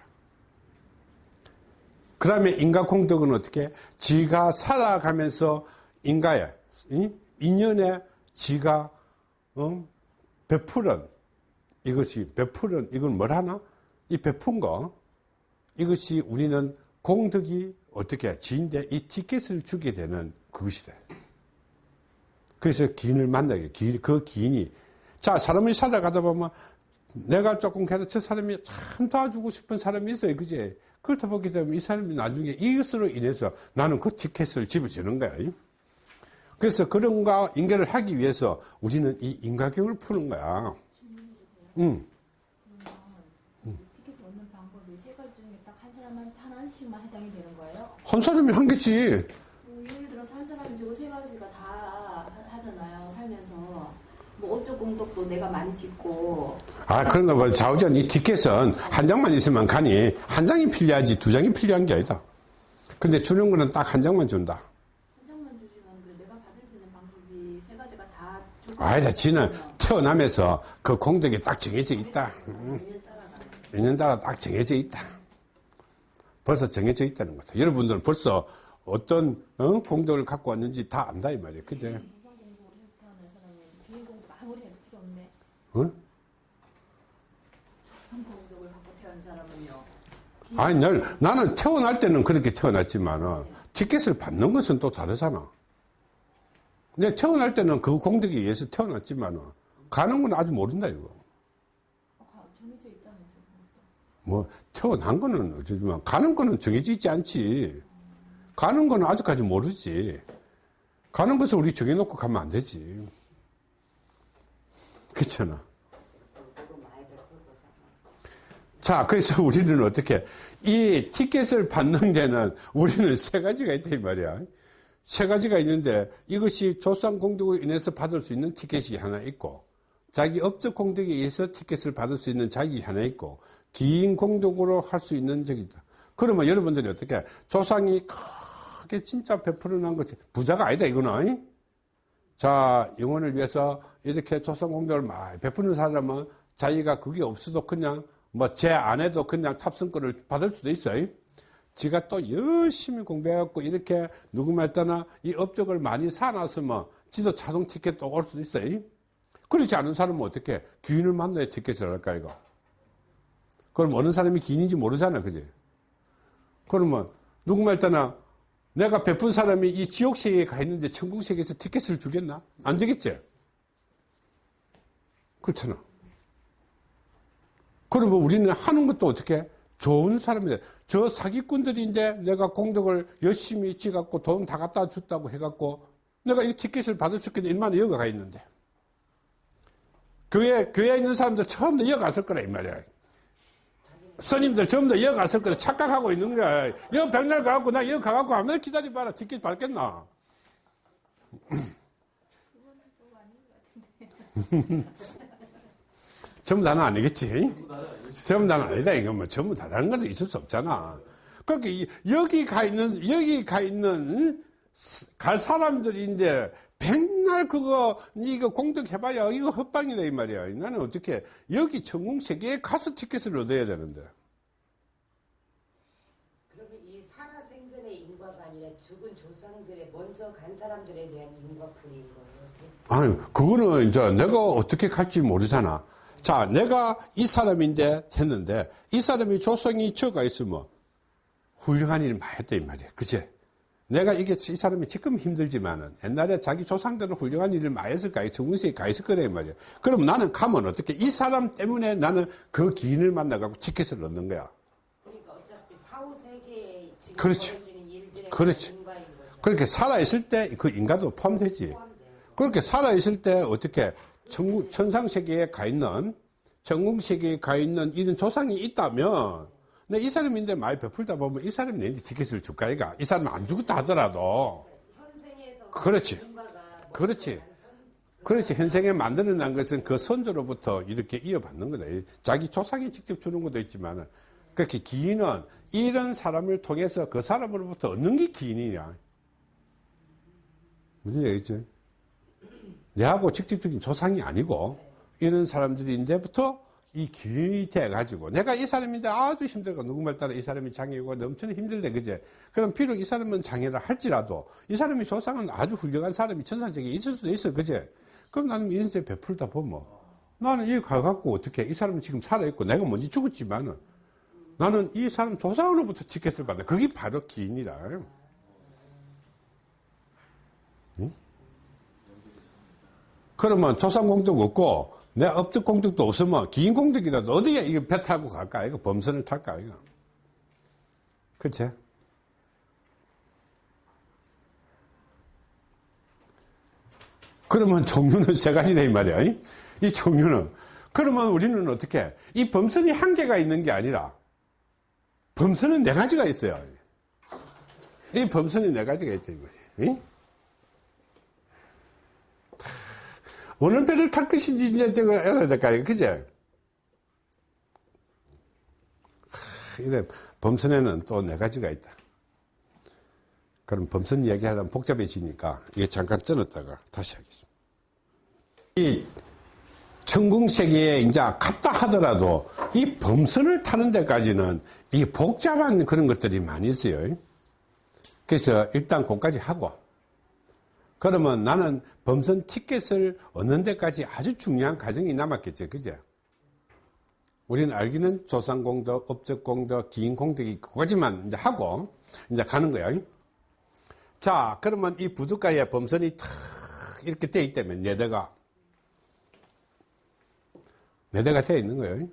그 다음에 인가 공덕은 어떻게? 지가 살아가면서 인가에, 이? 인연에 지가, 어? 베풀은, 이것이, 베풀은, 이건 뭘 하나? 이 베푼 거, 이것이 우리는 공덕이 어떻게 지인데 이 티켓을 주게 되는 그것이다. 그래서 기인을 만나게, 기, 그 기인이. 자, 사람이 살아가다 보면 내가 조금 그래도 저 사람이 참 도와주고 싶은 사람이 있어요. 그제? 그렇다 보게 되면 이 사람이 나중에 이것으로 인해서 나는 그 티켓을 집어주는 거야. 그래서 그런가 인계를 하기 위해서 우리는 이 인가경을 푸는 거야. 응. 티켓을 얻는 방법이 세 가지 중에 딱 한 사람한테 하나씩만 해당이 되는 거예요? 한 사람이 한 개지. 뭐 예를 들어서 한 사람이 지고 세 가지가 다 하- 하잖아요 살면서 뭐 어쩌 공덕도 내가 많이 짓고 아, 그런가 봐. 좌우전 이 티켓은 한 장만 있으면 가니 한 장이 필요하지 두 장이 필요한 게 아니다. 근데 주는 거는 딱 한 장만 준다. 한 장만 주지만 그래 내가 받을 수 있는 방법이 세 가지가 다 좀- 아니다. 지는 태어나면서 그 공덕이 딱 정해져 있다. 음. 인연 따라 딱 정해져 있다. 벌써 정해져 있다는 거다. 여러분들은 벌써 어떤 어? 공덕을 갖고 왔는지 다 안다 이 말이에요. 그제? 어? 아니, 날, 나는 태어날 때는 그렇게 태어났지만 은, 티켓을 받는 것은 또 다르잖아. 내 태어날 때는 그 공덕에 의해서 태어났지만 은, 가는 건 아직 모른다, 이거. 어, 가- 정해져 있다면서요 그것도. 뭐, 태어난 거는 어쩌지만, 가는 거는 정해져 있지 않지. 가는 거는 아직까지 모르지. 가는 것을 우리 정해놓고 가면 안 되지. 그렇잖아. 자, 그래서 우리는 어떻게, 이 티켓을 받는 데는 우리는 세 가지가 있다, 이 말이야. 세 가지가 있는데, 이것이 조상 공덕으로 인해서 받을 수 있는 티켓이 하나 있고, 자기 업적 공덕에 의해서 티켓을 받을 수 있는 자기 하나 있고, 기인 공덕으로 할 수 있는 적이다. 그러면 여러분들이 어떻게, 조상이 크게 진짜 베풀어 놓은 것이, 부자가 아니다, 이거는. 자, 영혼을 위해서 이렇게 조상 공덕을 많이 베푸는 사람은 자기가 그게 없어도 그냥 뭐제 아내도 그냥 탑승권을 받을 수도 있어요. 지가 또 열심히 공부해갖고 이렇게 누구 말 따나 이 업적을 많이 사놨으면 지도 자동 티켓도 올 수도 있어요. 그렇지 않은 사람은 어떻게 귀인을 만나야 티켓을 할까 이거. 그럼 어느 사람이 귀인인지 모르잖아, 그지? 그러면 누구 말 따나 내가 베푼 사람이 이 지옥 세계에 가 있는데 천국 세계에서 티켓을 주겠나? 안 되겠지? 그렇잖아. 그러면 우리는 하는 것도 어떻게? 좋은 사람이다. 저 사기꾼들인데 내가 공덕을 열심히 지갖고 돈 다 갖다 줬다고 해갖고 내가 이 티켓을 받을 수 있겠는데 얼마나 여가 가 있는데. 교회, 교회에 있는 사람들 처음 다 여갔을 거라, 이 말이야. 스님들 전부 다 여기 갔을 거다 착각하고 있는 거야. 여기 백날 가갖고 나 여기 가갖고 아무나 기다려봐라. 티켓 받겠나? <laughs> 전부 다는 아니겠지? 전부 다는 아니다. 이건 뭐 전부 다라는 건 있을 수 없잖아. 그러니까 이- 여기 가 있는, 여기 가 있는 갈 사람들인데 백날 그거 이거 공덕해봐야 이거 헛방이다 이 말이야. 나는 어떻게 여기 전국 세계에 가서 티켓을 얻어야 되는데. 그러면 이 살아생전의 인과가 아니라 죽은 조상들의 먼저 간 사람들에 대한 인과풀이인 거예요. 아니, 그거는 이제 내가 어떻게 갈지 모르잖아. 자, 내가 이 사람인데 했는데, 이 사람이 조성이 저가 있으면 훌륭한 일을 많이 했다, 이 말이야. 그제? 내가 이게 이 사람이 지금 힘들지만은 옛날에 자기 조상들은 훌륭한 일을 많이 했을 거야. 정문세에 가 있을 거란 말이야. 그럼 나는 가면 어떻게 이 사람 때문에 나는 그 기인을 만나갖고 티켓을 얻는 거야. 그러니까 어차피 사후 세계에 지금 그렇지. 그렇지. 그렇게 살아있을 때 그 인간도 포함되지. 그렇게 살아있을 때 어떻게 천국, 천상세계에 가 있는, 전궁세계에 가 있는 이런 조상이 있다면, 내이 사람인데 많이 베풀다 보면 이 사람이 내한테 티켓을 줄까, 이가? 이 사람은 안 죽었다 하더라도. 그렇지. 그렇지. 그렇지. 현생에 만들어낸 것은 그 선조로부터 이렇게 이어받는 거다. 자기 조상이 직접 주는 것도 있지만, 그렇게 기인은 이런 사람을 통해서 그 사람으로부터 얻는 게 기인이냐. 무슨 얘기죠? 내하고 직접적인 조상이 아니고, 이런 사람들인데부터 이 기인이 돼가지고, 내가 이 사람인데 아주 힘들고, 누구말 따라 이 사람이 장애고 넘치는 힘들대, 그제? 그럼 비록 이 사람은 장애를 할지라도, 이 사람이 조상은 아주 훌륭한 사람이 천상적에 있을 수도 있어, 그제? 그럼 나는 인생 베풀다 보면, 나는 여기 가갖고 어떻게, 이 사람은 지금 살아있고, 내가 먼저 죽었지만은, 나는 이 사람 조상으로부터 티켓을 받아. 그게 바로 기인이라. 응? 그러면 조상 공덕 없고, 내 업적 공덕도 없으면 기인 공덕이라도 어디에 이거 배 타고 갈까? 이거 범선을 탈까? 이거. 그치? 그러면 종류는 세 가지다, 이 말이야. 이? 이 종류는. 그러면 우리는 어떻게? 이 범선이 한 개가 있는 게 아니라, 범선은 네 가지가 있어요. 이 범선이 네 가지가 있다, 이 말이야. 이? 어느 배를 탈 것인지 이제 저거 알아야 될까요? 그제? 이래, 범선에는 또 네 가지가 있다. 그럼 범선 이야기하려면 복잡해지니까 이게 잠깐 끊었다가 다시 하겠습니다. 이 천궁세계에 이제 갔다 하더라도 이 범선을 타는 데까지는 이 복잡한 그런 것들이 많이 있어요. 그래서 일단 그까지 하고 그러면 나는 범선 티켓을 얻는 데까지 아주 중요한 과정이 남았겠죠. 그죠? 우리는 알기는 조상공덕, 업적공덕, 기인공덕이 그거지만 이제 하고 이제 가는 거야. 자, 그러면 이 부두가에 범선이 탁 이렇게 돼 있다면 네 대가 네 대가 돼 있는 거예요.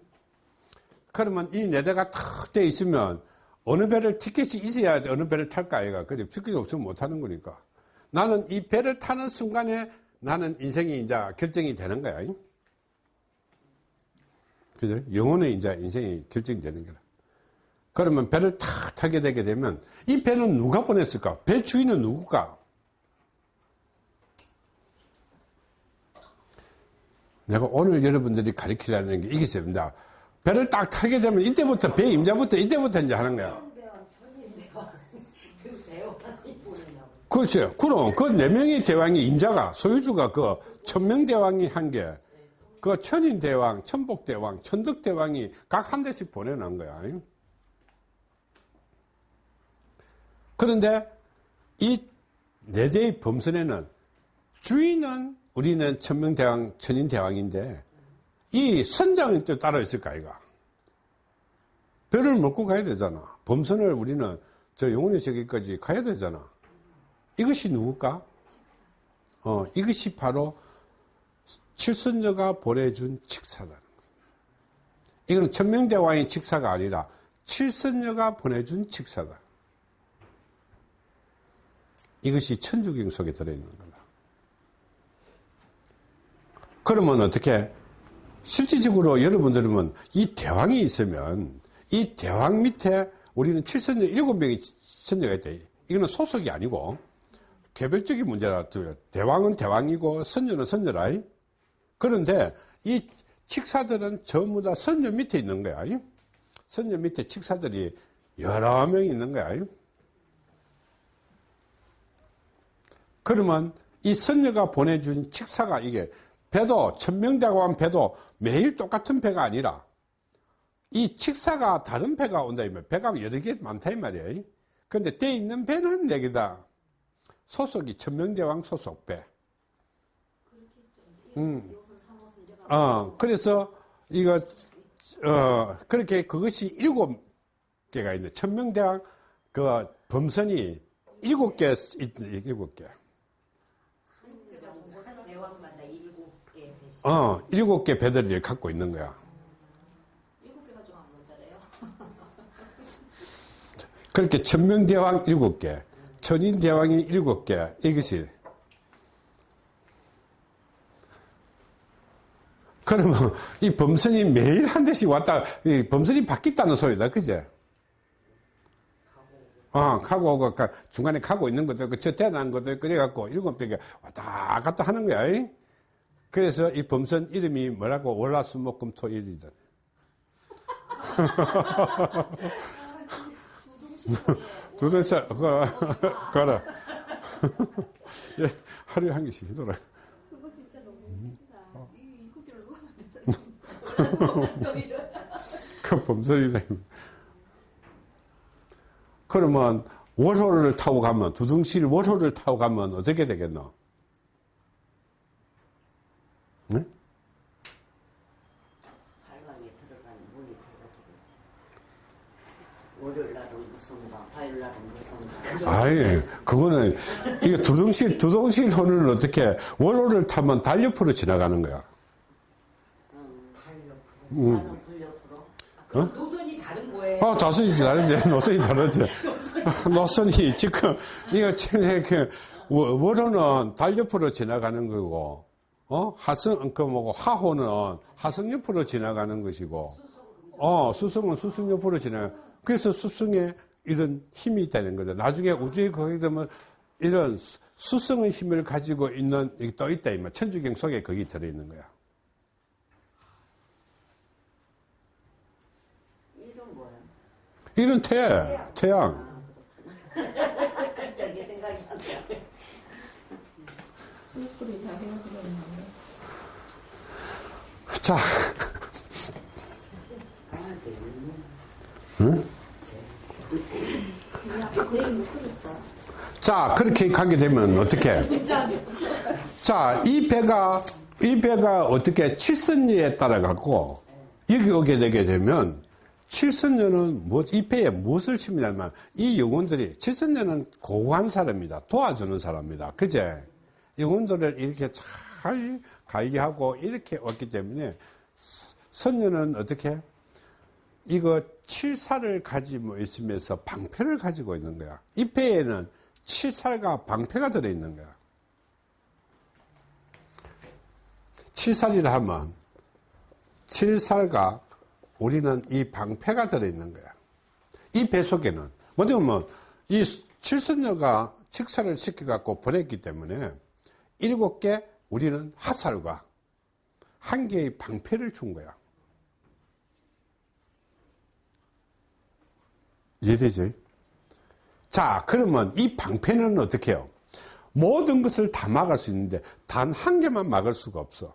그러면 이 네 대가 탁 돼 있으면 어느 배를 티켓이 있어야 돼. 어느 배를 탈까 아이가. 그죠? 티켓이 없으면 못 타는 거니까. 나는 이 배를 타는 순간에 나는 인생이 이제 결정이 되는 거야. 그죠? 영혼의 이제 인생이 결정되는 거라. 그러면 배를 탁 타게 되게 되면 이 배는 누가 보냈을까? 배 주인은 누굴까? 내가 오늘 여러분들이 가르치려는 게 이게 있습니다. 배를 딱 타게 되면 이때부터 배 임자부터 이때부터 이제 하는 거야. 대왕 천인대왕 그 대왕이 보내냐고. 그렇죠. 그럼 그 네 명의 대왕이 임자가 소유주가 그 천명 대왕이 한 게, 그 천인 대왕, 천복 대왕, 천덕 대왕이 각 한 대씩 보내놓은 거야. 그런데 이 네 대의 범선에는 주인은 우리는 천명 대왕, 천인 대왕인데 이 선장은 또 따로 있을까 아이가? 배를 먹고 가야 되잖아. 범선을 우리는 저 영혼의 세계까지 가야 되잖아. 이것이 누굴까? 어, 이것이 바로 칠선녀가 보내준 칙사다. 이건 천명대왕의 칙사가 아니라 칠선녀가 보내준 칙사다. 이것이 천주경 속에 들어있는 거다. 그러면 어떻게, 실질적으로 여러분들은 이 대왕이 있으면 이 대왕 밑에 우리는 칠선녀 일곱 명의 선녀가 있다. 이거는 소속이 아니고 개별적인 문제다. 대왕은 대왕이고 선녀는 선녀라. 그런데 이 칙사들은 전부 다 선녀 밑에 있는 거야. 선녀 밑에 칙사들이 여러 명 있는 거야. 그러면 이 선녀가 보내준 칙사가 이게 배도 천명대왕 배도 매일 똑같은 배가 아니라 이 칙사가 다른 배가 온다 이 말 배가 여러 개 많다 이 말이야. 근데 돼 있는 배는 네 개다. 소속이 천명대왕 소속 배. 음. 어, 그래서 이거 어 그렇게 그것이 일곱 개가 있는데 천명대왕 그 범선이 일곱 개, 있- 일곱 개. 어, 일곱 개 배들이를 갖고 있는 거야. 일곱 개 가져가면 모자래요. 그렇게 천명대왕 일곱 개, 천인대왕이 일곱 개, 이것이. 그러면 이 범선이 매일 한 대씩 왔다, 이 범선이 바뀌었다는 소리다, 그제? 어, 가고 오고, 가- 중간에 가고 있는 것도 있고, 저 대난 것도 있고, 그래갖고 일곱 개가 왔다 갔다 하는 거야. 이? 그래서 이 범선 이름이 뭐라고? 월화수목금토일이다. <laughs> 두대서 걸어 걸어 예, 하루에 한 개씩 히더라 그거 진짜 너무 웃기다. 이 쿠키를 누가 만들어? <laughs> 그 범설이다 그러면 월호를 타고 가면 두둥실 월호를 타고 가면 어떻게 되겠노? 네? 발광에 들어간 문이 닫아지겠지. 월요일 날은 무슨가, 화요일 날은 무슨가. 아예 그거는 이게 두둥실 두둥실 호는 어떻게 월호를 타면 달옆으로 지나가는 거야 응, 달옆으로. 나는 불옆으로. 그럼 노선이 다른 거예요. 어, 자선이 <laughs> 다르지. 노선이 다르지. <laughs> 노선이 지금, 이거 지금 이렇게, 워- 월호는 달 옆으로 지나가는 거고, 어? 하성, 그 뭐고, 하호는 하성 옆으로 지나가는 것이고, 어, 수성은 수성 옆으로 지나가. 그래서 수성에 이런 힘이 되는 거죠. 나중에 우주에 거기 되면 이런 수- 수성의 힘을 가지고 있는, 이게 또 있다, 이말 천주경 속에 거기 들어 있는 거야. 이름 뭐야? 이런 태, 태양. <laughs> 갑자기 생각이 안 나. 꿀꿀이 다 헤어지고 있는데. 자, 얘기 못 끊었어. 자, 그렇게 가게 되면 어떻게? 진짜. 자, 이 배가, 이 배가 어떻게 칠선녀에 따라 갖고, 여기 오게 되게 되면, 칠선녀는 뭐, 이 배에 무엇을 심냐면, 이 영혼들이, 칠선녀는 고고한 사람이다. 도와주는 사람이다. 그제? 영혼들을 이렇게 잘 관리하고 이렇게 왔기 때문에, 선녀는 어떻게? 이거 칠살을 가지고 있으면서 방패를 가지고 있는 거야. 이 배에는 칠살과 방패가 들어있는 거야. 칠살이라 하면 칠살과 우리는 이 방패가 들어있는 거야. 이 배 속에는 먼저 보면 이 칠선녀가 칙사를 시켜갖고 보냈기 때문에 일곱 개 우리는 화살과 한 개의 방패를 준 거야. 이해되지? 자, 그러면 이 방패는 어떻게 해요? 모든 것을 다 막을 수 있는데 단 한 개만 막을 수가 없어.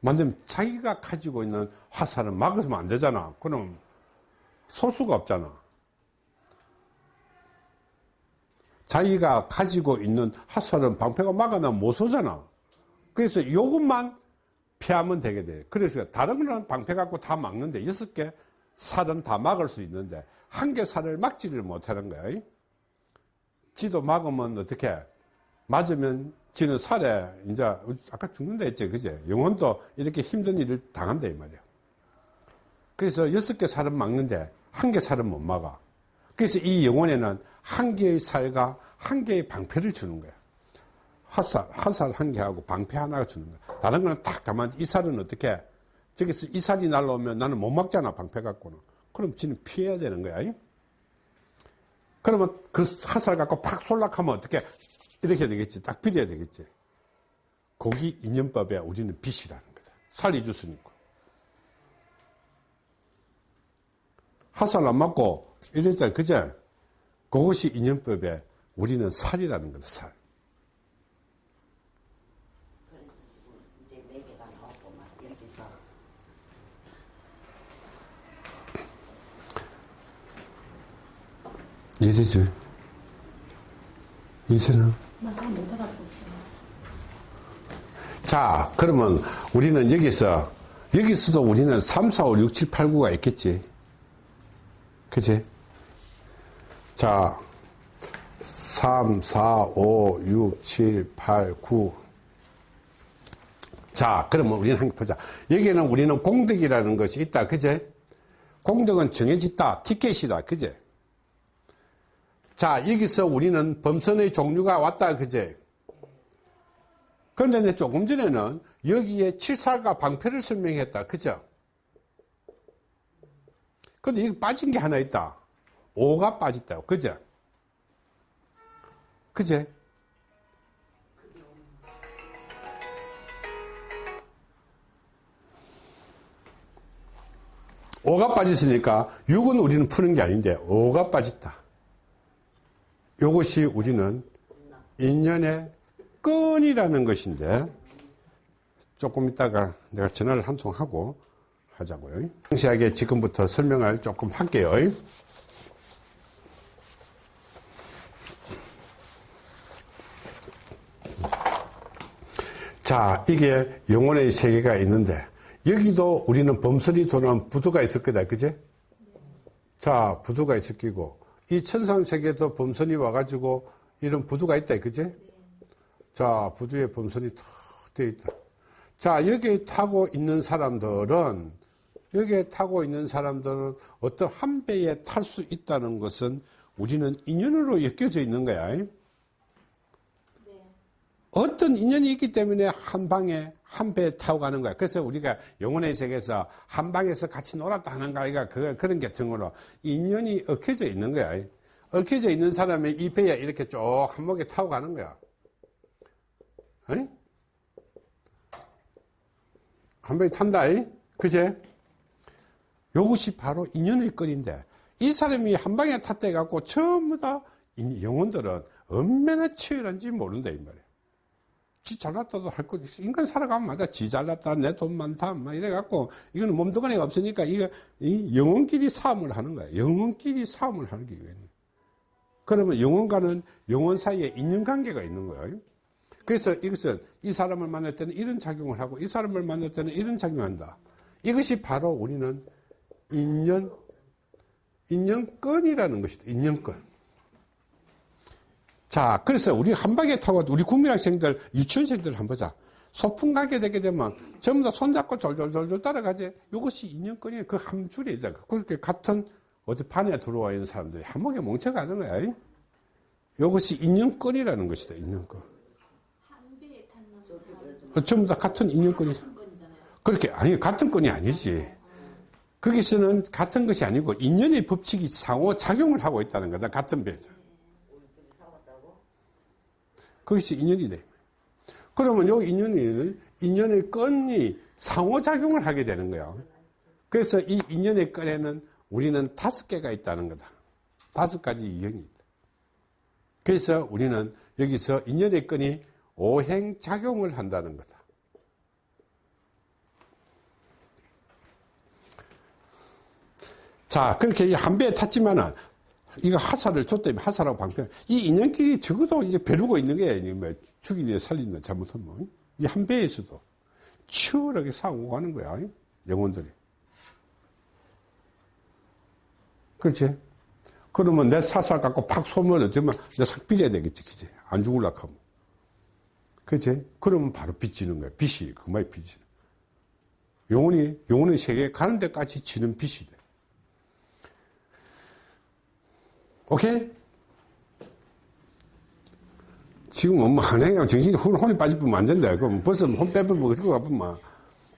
만약에 자기가 가지고 있는 화살은 막으면 안 되잖아. 그럼 소수가 없잖아. 자기가 가지고 있는 화살은 방패가 막아나면 못 쏘잖아. 그래서 이것만 피하면 되게 돼. 그래서 다른 거는 방패 갖고 다 막는데 여섯 개 살은 다 막을 수 있는데 한개 살을 막지를 못하는 거야. 지도 막으면 어떻게? 맞으면 지는 살에 이제 아까 죽는다 했지, 그제? 영혼도 이렇게 힘든 일을 당한다 이 말이야. 그래서 여섯 개 살은 막는데 한 개 살은 못 막아. 그래서 이 영혼에는 한 개의 살과 한 개의 방패를 주는 거야. 화살, 화살 한 개하고 방패 하나가 주는 거야. 다른 거는 딱 가만, 이 살은 어떻게, 저기서 이 살이 날라오면 나는 못 막잖아, 방패 갖고는. 그럼 지는 피해야 되는 거야. 이? 그러면 그 화살 갖고 팍 쏠락하면 어떻게, 이렇게 되겠지. 딱 비려야 되겠지. 거기 인연법에 우리는 빛이라는 거다. 살이 주스니까. 화살 안 맞고 이랬잖아. 그제? 그것이 인연법에 우리는 살이라는 거다, 살. 그래서 지금 이제 네 개가 나왔고 막 여기서 이제지. 이제는. 나잘못 알아들었어. 자, 그러면 우리는 여기서, 여기서도 우리는 3, 4, 5, 6, 7, 8, 9가 있겠지. 그치? 자, 3, 4, 5, 6, 7, 8, 9. 자, 그러면 우리는 한번 보자. 여기에는 우리는 공덕이라는 것이 있다. 그제? 공덕은 정해졌다. 티켓이다. 그제? 자, 여기서 우리는 범선의 종류가 왔다. 그제? 그런데 조금 전에는 여기에 칠살과 방패를 설명했다. 그죠? 근데 여기 빠진 게 하나 있다. 오가 빠졌다. 그죠? 그제? 오가 빠졌으니까 6은 우리는 푸는 게 아닌데 오가 빠졌다. 이것이 우리는 인연의 끈이라는 것인데 조금 있다가 내가 전화를 한 통 하고 하자고요. 상세하게 지금부터 설명을 조금 할게요. 자, 이게 영혼의 세계가 있는데 여기도 우리는 범선이 도는 부두가 있을 거다. 그제? 자, 부두가 있을 끼고 이 천상 세계도 범선이 와가지고 이런 부두가 있다. 그제? 자, 부두에 범선이 탁 되어 있다. 자, 여기에 타고 있는 사람들은, 여기에 타고 있는 사람들은 어떤 한 배에 탈 수 있다는 것은 우리는 인연으로 엮여져 있는 거야. 네. 어떤 인연이 있기 때문에 한 방에 한 배에 타고 가는 거야. 그래서 우리가 영혼의 세계에서 한 방에서 같이 놀았다 하는 거 아이가 그, 그런 게 등으로 인연이 얽혀져 있는 거야. 얽혀져 있는 사람이 이 배에 이렇게 쭉 한목에 타고 가는 거야. 어이? 한 번에 탄다, 이? 그제? 요것이 바로 인연의 건인데, 이 사람이 한 방에 탔다 해갖고, 전부 다, 이 영혼들은 얼마나 치열한지 모른다, 이 말이야. 지 잘났다도 할 것 있어. 인간 살아가면 맞아. 지 잘났다, 내 돈 많다, 막 이래갖고, 이거는 몸뚱아리가 없으니까, 이거, 이 영혼끼리 싸움을 하는 거야. 영혼끼리 싸움을 하는 게 이거야. 그러면 영혼과는 영혼 사이에 인연관계가 있는 거예요. 그래서 이것은 이 사람을 만날 때는 이런 작용을 하고 이 사람을 만날 때는 이런 작용을 한다. 이것이 바로 우리는 인연, 인연권이라는 것이다. 인연권. 자, 그래서 우리 한 방에 타고 우리 국민학생들, 유치원생들 한번 보자. 소풍 가게 되게 되면 전부 다 손잡고 졸졸졸졸 따라가지. 이것이 인연권이에요. 그 한 줄이 죠 그렇게 같은 어디 반에 들어와 있는 사람들이 한목에 뭉쳐가는 거야. 이것이 인연권이라는 것이다. 인연권. 어, 전부 다 같은 인연권이. 그렇게 아니 같은 건이 아니지. 거기서는 같은 것이 아니고 인연의 법칙이 상호 작용을 하고 있다는 거다. 같은 배에 서. 거기서 인연이 돼. 그러면 요 인연이 인연의 건이 상호 작용을 하게 되는 거야. 그래서 이 인연의 건에는 우리는 다섯 개가 있다는 거다. 다섯 가지 인연이 있다. 그래서 우리는 여기서 인연의 건이 오행 작용을 한다는 거다. 자, 그렇게 한 배에 탔지만은, 이거 하사를 줬다면 하사라고 방패. 이 인연끼리 적어도 이제 벼르고 있는. 이제 뭐 죽이냐 살리냐 잘못하면. 이 한 배에서도 치열하게 싸우고 가는 거야. 영혼들이. 그렇지? 그러면 내 사살 갖고 팍 쏘면 어쩌면 내삭 빌려야 되겠지. 그지? 안 죽을라 하면. 그치? 그러면 바로 빚지는 거야. 빚이, 그만이 빚이. 영혼이, 영혼의 세계에 가는 데까지 지는 빚이 돼. 오케이? 지금 엄마 한행하고 정신이 혼, 혼이 빠지면 안 된다. 그럼 벌써 혼 빼버리면 어떻게 가보면.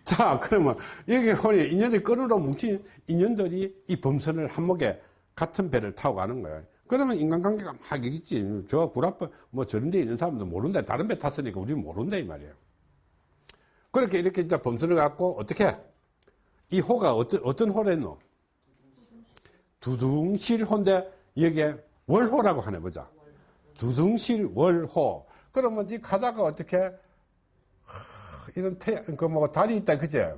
자, 그러면 여기 혼이 인연이 끈으로 뭉친 인연들이 이 범선을 한목에 같은 배를 타고 가는 거야. 그러면 인간관계가 막 있지. 저 구라빠, 뭐 저런 데 있는 사람도 모른다. 다른 배 탔으니까 우리는 모른다, 이 말이에요. 그렇게 이렇게 이제 범선을 갖고 어떻게? 이 호가 어떤, 어떤 호랬노? 두둥실 호인데 여기에 월호라고 하네, 보자. 두둥실 월호. 그러면 이 가다가 어떻게? 하, 이런 태, 그뭐 달이 있다, 그제?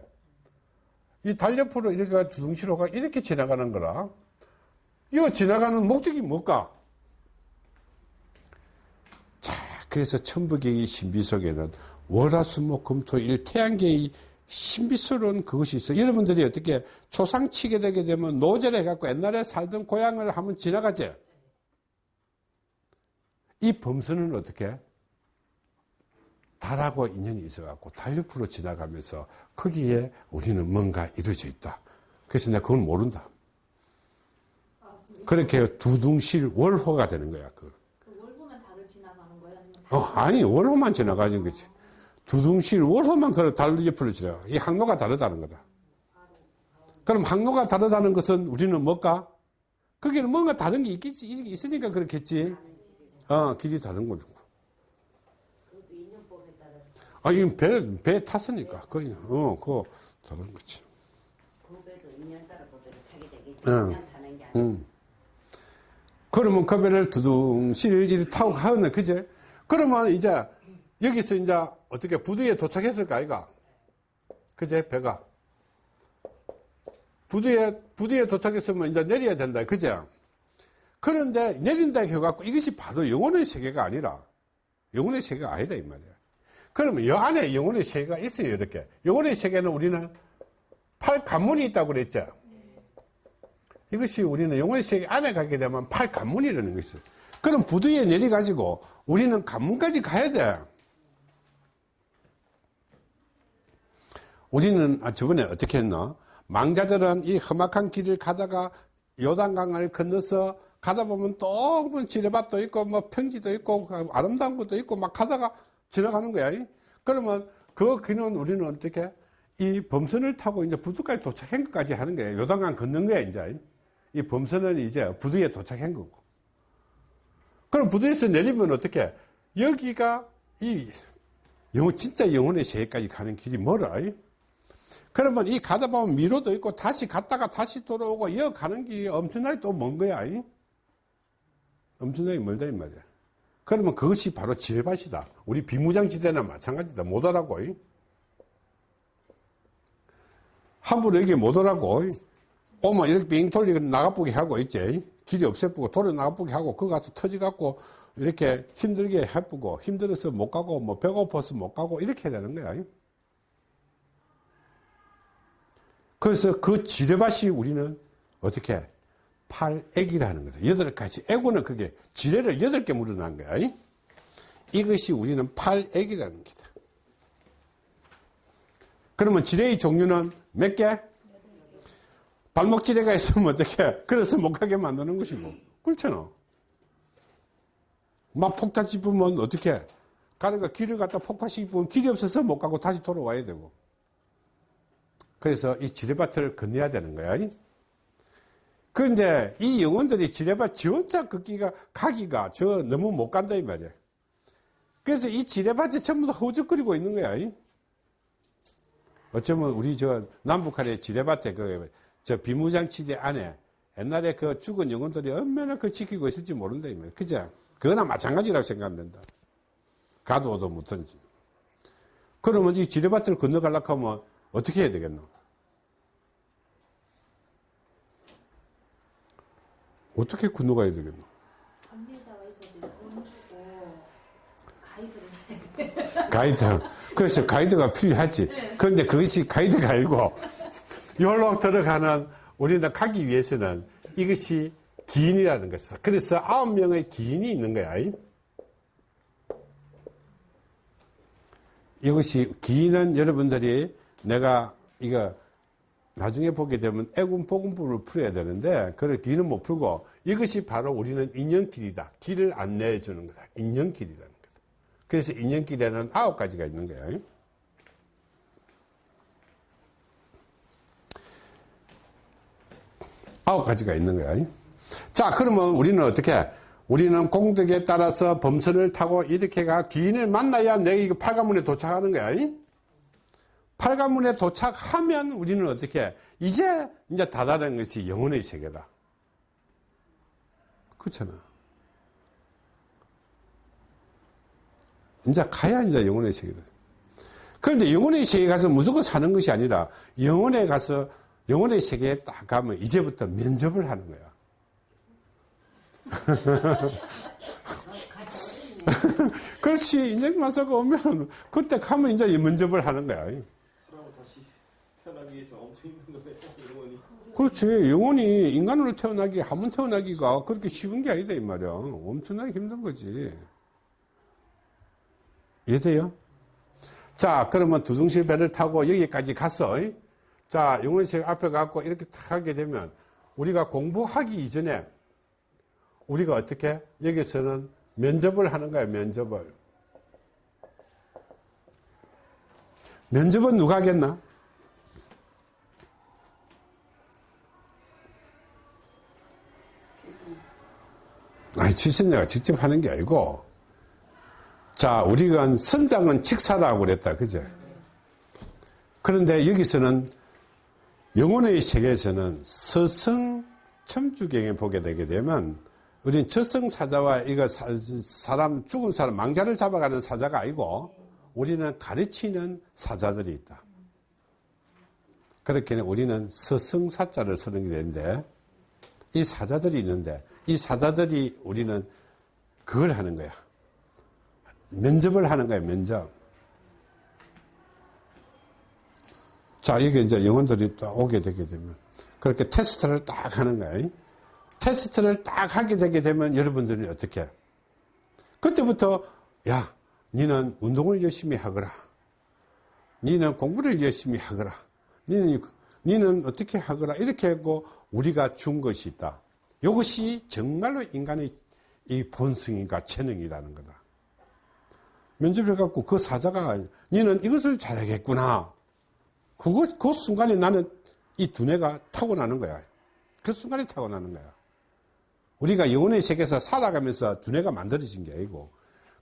이 달 옆으로 이렇게 두둥실호가 이렇게 지나가는 거라. 이거 지나가는 목적이 뭘까? 자, 그래서 천부경의 신비 속에는 월화수목금토일 태양계의 신비스러운 그것이 있어. 여러분들이 어떻게 초상 치게 되게 되면 노제를 해갖고 옛날에 살던 고향을 한번 지나가지. 이 범선은 어떻게? 달하고 인연이 있어갖고 달 옆으로 지나가면서 거기에 우리는 뭔가 이루어져 있다. 그래서 내가 그건 모른다. 그렇게 두둥실 월호가 되는 거야. 그. 그 월보만 달을 지나가는? 아니면 어, 아니, 월호만 지나가는 거지. 두둥실 월호만 그달 옆으로 지나가. 이 항로가 다르다는 거다. 그럼 항로가 다르다는 것은 우리는 뭘까? 거기는 뭔가 다른 게 있겠지, 있- 있으니까 그렇겠지. 어, 길이 다른 거죠. 아, 이건 배, 배 탔으니까. 거의, 어, 그거 다른 거지. 고배도 인연 따라 고배를 타게 되겠지. 응. 타는 게 아니고. 음. 그러면 그 배를 두둥실 타고 가네, 그제? 그러면 이제 여기서 이제 어떻게 부두에 도착했을까, 아이가? 그제? 배가. 부두에, 부두에 도착했으면 이제 내려야 된다, 그제? 그런데 내린다 해갖고 이것이 바로 영혼의 세계가 아니라 영혼의 세계가 아니다, 이 말이야. 그러면 여 안에 영혼의 세계가 있어요, 이렇게. 영혼의 세계는 우리는 팔 관문이 있다고 그랬죠? 이것이 우리는 영혼의 세계 안에 가게 되면 팔 관문이라는 것이. 그럼 부두에 내려가지고 우리는 관문까지 가야 돼. 우리는 아, 저번에 어떻게 했나? 망자들은 이 험악한 길을 가다가 요단강을 건너서 가다 보면 또뭐 지뢰밭도 있고 뭐 평지도 있고 그 아름다운 것도 있고 막 가다가 지나가는 거야. 그러면 그 길은 우리는 어떻게 이 범선을 타고 이제 부두까지 도착한 것까지 하는 거예요. 요단강 건넌 거야 이제. 이 범선은 이제 부두에 도착한 거고. 그럼 부두에서 내리면 어떻게? 여기가 이 영혼, 진짜 영혼의 세계까지 가는 길이 멀어. 그러면 이 가다 보면 미로도 있고 다시 갔다가 다시 돌아오고 이어 가는 길이 엄청나게 또 먼 거야. 엄청나게 멀다 이 말이야. 그러면 그것이 바로 지뢰밭이다. 우리 비무장지대나 마찬가지다. 못 오라고. 함부로 여기 못 오라고. 오면 이렇게 빙 돌리고 나가보게 하고 있지. 길이 없애보고 돌아 나가보게 하고 그 가서 터져갖고 이렇게 힘들게 해보고 힘들어서 못 가고 뭐 배고파서 못 가고 이렇게 되는 거야. 그래서 그 지뢰밭이 우리는 어떻게 팔액이라는 거다. 여덟 가지 애고는 그게 지뢰를 여덟 개 물어난 거야. 이것이 우리는 팔액이라는 기다. 그러면 지뢰의 종류는 몇 개? 발목 지뢰가 있으면 어떻게? 그래서 못 가게 만드는 것이고. 그렇잖아. 막 폭탄 짚으면 어떻게? 가다가 길을 갖다 폭파시키면 길이 없어서 못 가고 다시 돌아와야 되고. 그래서 이 지뢰밭을 건너야 되는 거야. 그런데 이 영혼들이 지뢰밭 지 혼자 걷기가, 가기가 저 너무 못 간다 이 말이야. 그래서 이 지뢰밭에 전부 다 허우적거리고 있는 거야. 어쩌면 우리 저 남북한의 지뢰밭에 그, 저 비무장지대 안에 옛날에 그 죽은 영혼들이 얼마나 그 지키고 있을지 모른다, 이 말이야. 그죠? 그거나 마찬가지라고 생각합니다. 가도 오도 못한지. 그러면 이 지뢰밭을 건너가려고 하면 어떻게 해야 되겠노? 어떻게 건너가야 되겠노? 안내자가 있어도 돈 주고 가이드를 사야 돼. 가이드. 그래서 가이드가 필요하지. 그런데 그것이 가이드가 아니고, 여기로 들어가는, 우리는 가기 위해서는 이것이 기인이라는 것이다. 그래서 아홉 명의 기인이 있는 거야. 이것이, 기인은 여러분들이 내가 이거 나중에 보게 되면 애군 복음부를 풀어야 되는데, 그걸 기인은 못 풀고, 이것이 바로 우리는 인연길이다. 길을 안내해 주는 거다. 인연길이라는 거다. 그래서 인연길에는 아홉 가지가 있는 거예요. 아홉 가지가 있는 거야. 자, 그러면 우리는 어떻게? 우리는 공덕에 따라서 범선을 타고 이렇게가 기인을 만나야 내가 이거 팔가문에 도착하는 거야. 팔가문에 도착하면 우리는 어떻게? 이제, 이제 다다른 것이 영혼의 세계다. 그렇잖아. 이제 가야 이제 영혼의 세계다. 그런데 영혼의 세계에 가서 무조건 사는 것이 아니라 영혼에 가서 영혼의 세계에 딱 가면 이제부터 면접을 하는 거야. <laughs> 그렇지. 인생 마사가 오면 그때 가면 이제 면접을 하는 거야. 위해서 엄청 힘든 거네. 영원히. 그렇지. 영혼이 인간으로 태어나기, 한 번 태어나기가 그렇게 쉬운 게 아니다, 이 말이야. 엄청나게 힘든 거지. 이해돼요? 자, 그러면 두둥실 배를 타고 여기까지 갔어. 이? 자, 영원식 앞에 갖고 이렇게 탁 하게 되면 우리가 공부하기 이전에 우리가 어떻게 여기서는 면접을 하는 거야, 면접을. 면접은 누가 하겠나? 아니, 지신내가 직접 하는 게 아니고, 자, 우리가 선장은 직사라고 그랬다. 그죠? 그런데 여기서는 영혼의 세계에서는 서성 첨주경에 보게 되게 되면 우리는 저승사자와 이거 사, 사람, 죽은 사람, 망자를 잡아가는 사자가 아니고 우리는 가르치는 사자들이 있다. 그렇게 우리는 서성사자를 쓰는 게 되는데 이 사자들이 있는데 이 사자들이 우리는 그걸 하는 거야. 면접을 하는 거야, 면접. 자, 이게 이제 영혼들이 딱 오게 되게 되면 그렇게 테스트를 딱 하는 거야. 테스트를 딱 하게 되게 되면 여러분들이 어떻게? 그때부터, 야, 니는 운동을 열심히 하거라. 니는 공부를 열심히 하거라. 니는, 니는 어떻게 하거라. 이렇게 하고 우리가 준 것이 있다. 이것이 정말로 인간의 이 본성인가 재능이라는 거다. 면접을 갖고 그 사자가 니는 이것을 잘하겠구나. 그거, 그 순간에 나는 이 두뇌가 타고나는 거야. 그 순간에 타고나는 거야. 우리가 영혼의 세계에서 살아가면서 두뇌가 만들어진 게 아니고.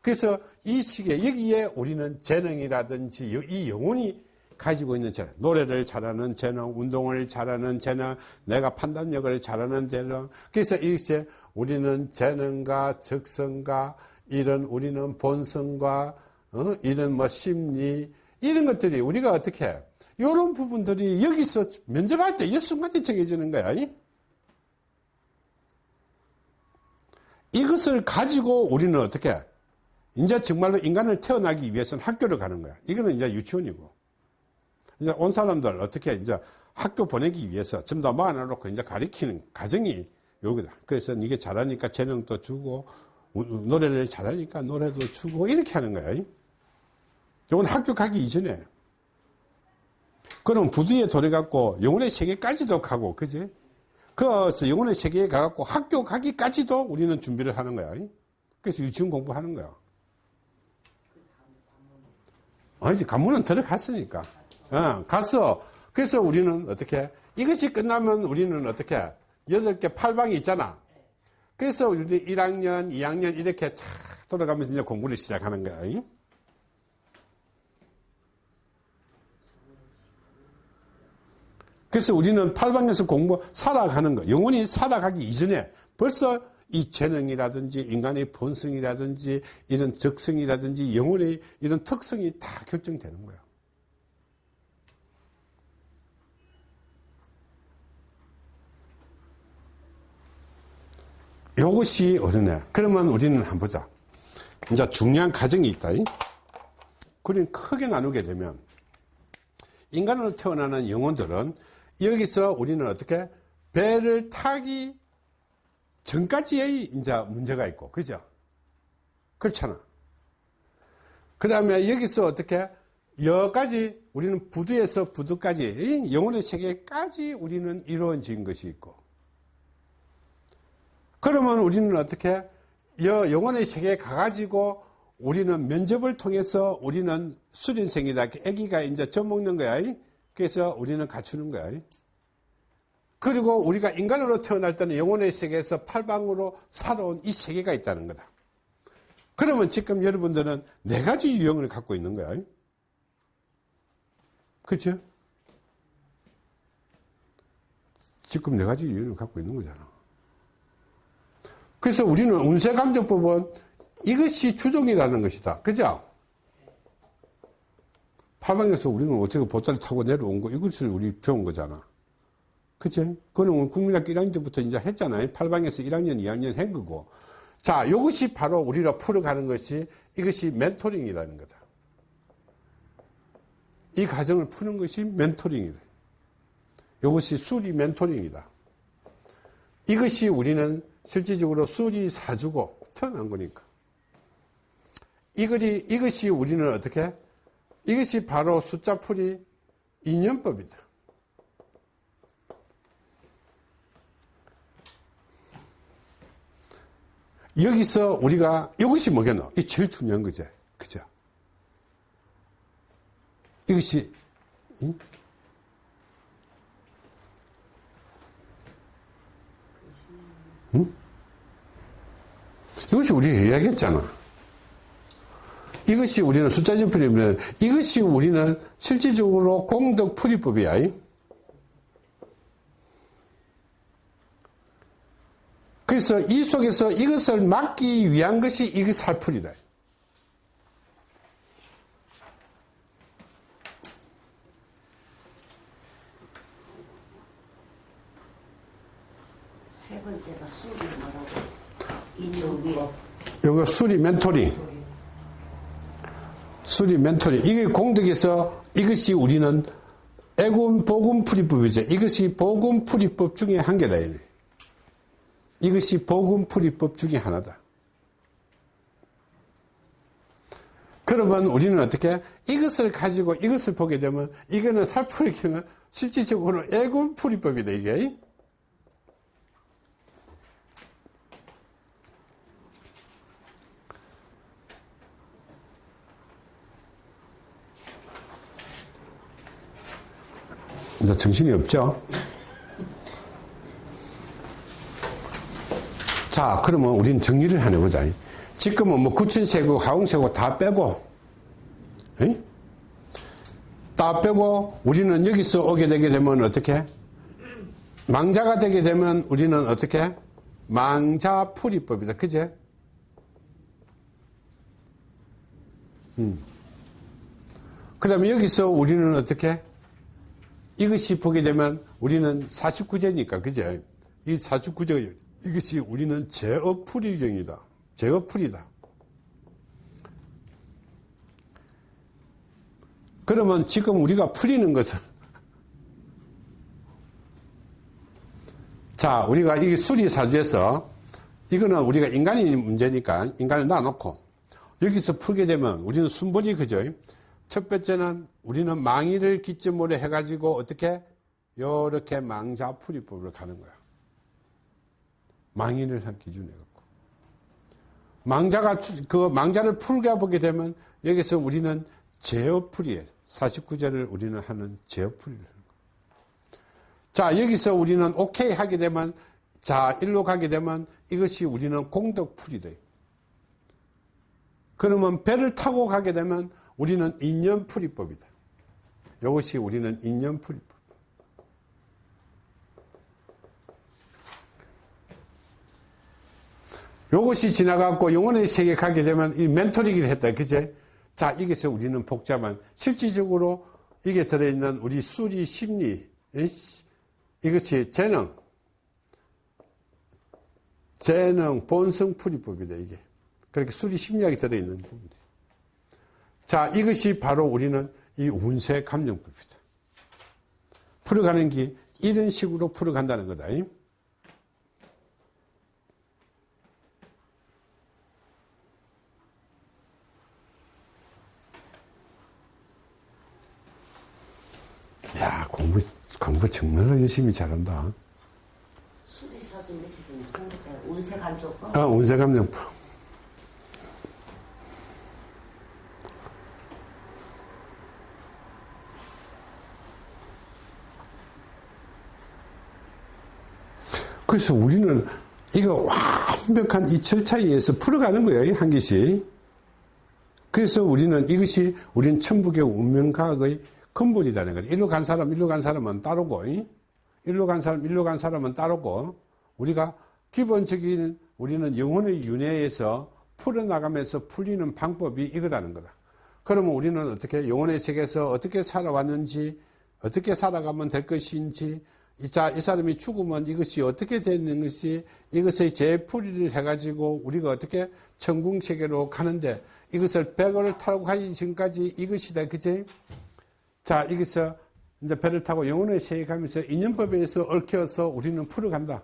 그래서 이 시기에 여기에 우리는 재능이라든지 이 영혼이 가지고 있는 재능, 노래를 잘하는 재능, 운동을 잘하는 재능, 내가 판단력을 잘하는 재능. 그래서 이것이 우리는 재능과 적성과 이런 우리는 본성과 어? 이런 뭐 심리 이런 것들이 우리가 어떻게 해? 이런 부분들이 여기서 면접할 때 이 순간에 정해지는 거야. 이? 이것을 가지고 우리는 어떻게 해? 이제 정말로 인간을 태어나기 위해서는 학교를 가는 거야. 이거는 이제 유치원이고. 이제 온 사람들 어떻게 이제 학교 보내기 위해서 전부 다 모아놓고 이제 가리키는 과정이 여기다. 그래서 이게 잘하니까 재능도 주고, 노래를 잘하니까 노래도 주고, 이렇게 하는 거야. 이건 학교 가기 이전에. 그럼 부두에 돌아갖고 영혼의 세계까지도 가고, 그지? 그래서 영혼의 세계에 가갖고 학교 가기까지도 우리는 준비를 하는 거야. 그래서 유치원 공부하는 거야. 아니지, 관문은 들어갔으니까. 어, 갔어. 그래서 우리는 어떻게, 이것이 끝나면 우리는 어떻게, 여덟 개 팔방이 있잖아. 그래서 우리 1학년, 2학년 이렇게 차 돌아가면서 이제 공부를 시작하는 거야. 그래서 우리는 팔방에서 공부, 살아가는 거, 영원히 살아가기 이전에 벌써 이 재능이라든지 인간의 본성이라든지 이런 적성이라든지 영혼의 이런 특성이 다 결정되는 거야. 이것이 어른애. 그러면 우리는 한번 보자. 이제 중요한 과정이 있다. 그림 크게 나누게 되면 인간으로 태어나는 영혼들은 여기서 우리는 어떻게 배를 타기 전까지의 이제 문제가 있고, 그죠? 그렇잖아. 그 다음에 여기서 어떻게 여기까지 우리는 부두에서 부두까지 영혼의 세계까지 우리는 이루어진 것이 있고, 그러면 우리는 어떻게 여 영혼의 세계에 가가지고 우리는 면접을 통해서 우리는 수련생이다. 아기가 이제 젖 먹는 거야. 그래서 우리는 갖추는 거야. 그리고 우리가 인간으로 태어날 때는 영혼의 세계에서 팔방으로 살아온 이 세계가 있다는 거다. 그러면 지금 여러분들은 네 가지 유형을 갖고 있는 거야. 그렇죠? 지금 네 가지 유형을 갖고 있는 거잖아. 그래서 우리는 운세감정법은 이것이 주종이라는 것이다. 그죠? 파방에서 우리는 어떻게 보따리 타고 내려온 거, 이것을 우리 배운 거잖아. 그치? 그거는 국민학교 1학년 때부터 이제 했잖아요. 8방에서 1학년, 2학년 한 거고. 자, 이것이 바로 우리로 풀어가는 것이 이것이 멘토링이라는 거다. 이 과정을 푸는 것이 멘토링이다. 이것이 수리 멘토링이다. 이것이 우리는 실질적으로 수리 사주고 태어난 거니까. 이것이, 이것이 우리는 어떻게? 이것이 바로 숫자풀이 인연법이다. 여기서 우리가 이것이 뭐겠노? 이 제일 중요한 거지. 그죠? 이것이 응? 응? 이것이 우리가 이야기했잖아. 이것이 우리는 숫자적 풀이면 이것이 우리는 실질적으로 공덕 풀이법이야. 그래서 이 속에서 이것을 막기 위한 것이 이게 살풀이다. 세 번째가 술이 뭐라고? 이쪽이 요거 수리 멘토링. 수리 멘토링. 이게 공덕에서 이것이 우리는 애군 복음 풀이법이죠. 이것이 복음 풀이법 중에 한 개다. 이것이 복음 풀이법 중에 하나다. 그러면 우리는 어떻게 이것을 가지고 이것을 보게 되면 이거는 살풀이기는 실질적으로 애군 풀이법이다 이게. 이제 정신이 없죠? 자, 그러면 우리는 정리를 하나 해보자. 지금은 뭐 구춘세고, 하웅세고 다 빼고, 에이? 다 빼고, 우리는 여기서 오게 되게 되면 어떻게? 망자가 되게 되면 우리는 어떻게? 망자풀이법이다. 그제? 음. 그 다음에 여기서 우리는 어떻게? 이것이 보게 되면 우리는 49제니까, 그죠? 이 49제, 이것이 우리는 제어풀이경이다. 제어풀이다. 그러면 지금 우리가 풀리는 것은, 자, 우리가 이 수리사주에서, 이거는 우리가 인간이 문제니까 인간을 놔놓고, 여기서 풀게 되면 우리는 순번이 그죠? 첫 번째는 우리는 망의를 기점으로 해가지고 어떻게 요렇게 망자풀이법을 가는 거야. 망의를 한 기준에 갖고. 망자가 그 망자를 풀게 보게 되면 여기서 우리는 제어풀이에 49제를 우리는 하는 제어풀이를 하는 거야. 자 여기서 우리는 오케이 하게 되면 자 일로 가게 되면 이것이 우리는 공덕풀이 돼. 그러면 배를 타고 가게 되면 우리는 인연풀이법이다. 이것이 우리는 인연풀이법. 이것이 지나가고 영혼의 세계에 가게 되면 이 멘토링을 했다. 그제? 자, 이게서 우리는 복잡한, 실질적으로 이게 들어있는 우리 수리 심리, 이것이 재능, 재능, 본성 풀이법이다, 이게. 그렇게 수리 심리학이 들어있는 부분이. 자, 이것이 바로 우리는 이 운세 감정법이다. 풀어가는 게 이런 식으로 풀어간다는 거다. 야, 공부, 공부 정말로 열심히 잘한다. 수리사주 이렇게 좀 공부자 운세 간조고 아, 운세 감정법. 그래서 우리는 이거 완벽한 이 절차에 의해서 풀어가는 거예요, 한 개씩. 그래서 우리는 이것이 우리는 천북의 운명과학의 근본이라는 거예요. 일로 간 사람, 일로 간 사람은 따르고, 일로 간 사람, 일로 간 사람은 따르고, 우리가 기본적인 우리는 영혼의 윤회에서 풀어나가면서 풀리는 방법이 이거다는 거다. 그러면 우리는 어떻게 영혼의 세계에서 어떻게 살아왔는지, 어떻게 살아가면 될 것인지, 자, 이 사람이 죽으면 이것이 어떻게 되는 것이 이것의 재풀이를 해가지고 우리가 어떻게 천궁세계로 가는데 이것을 배를 타고 가기 전까지 이것이다. 그지? 자, 여기서 이제 배를 타고 영혼의 세계 가면서 인연법에 의해서 얽혀서 우리는 풀어간다.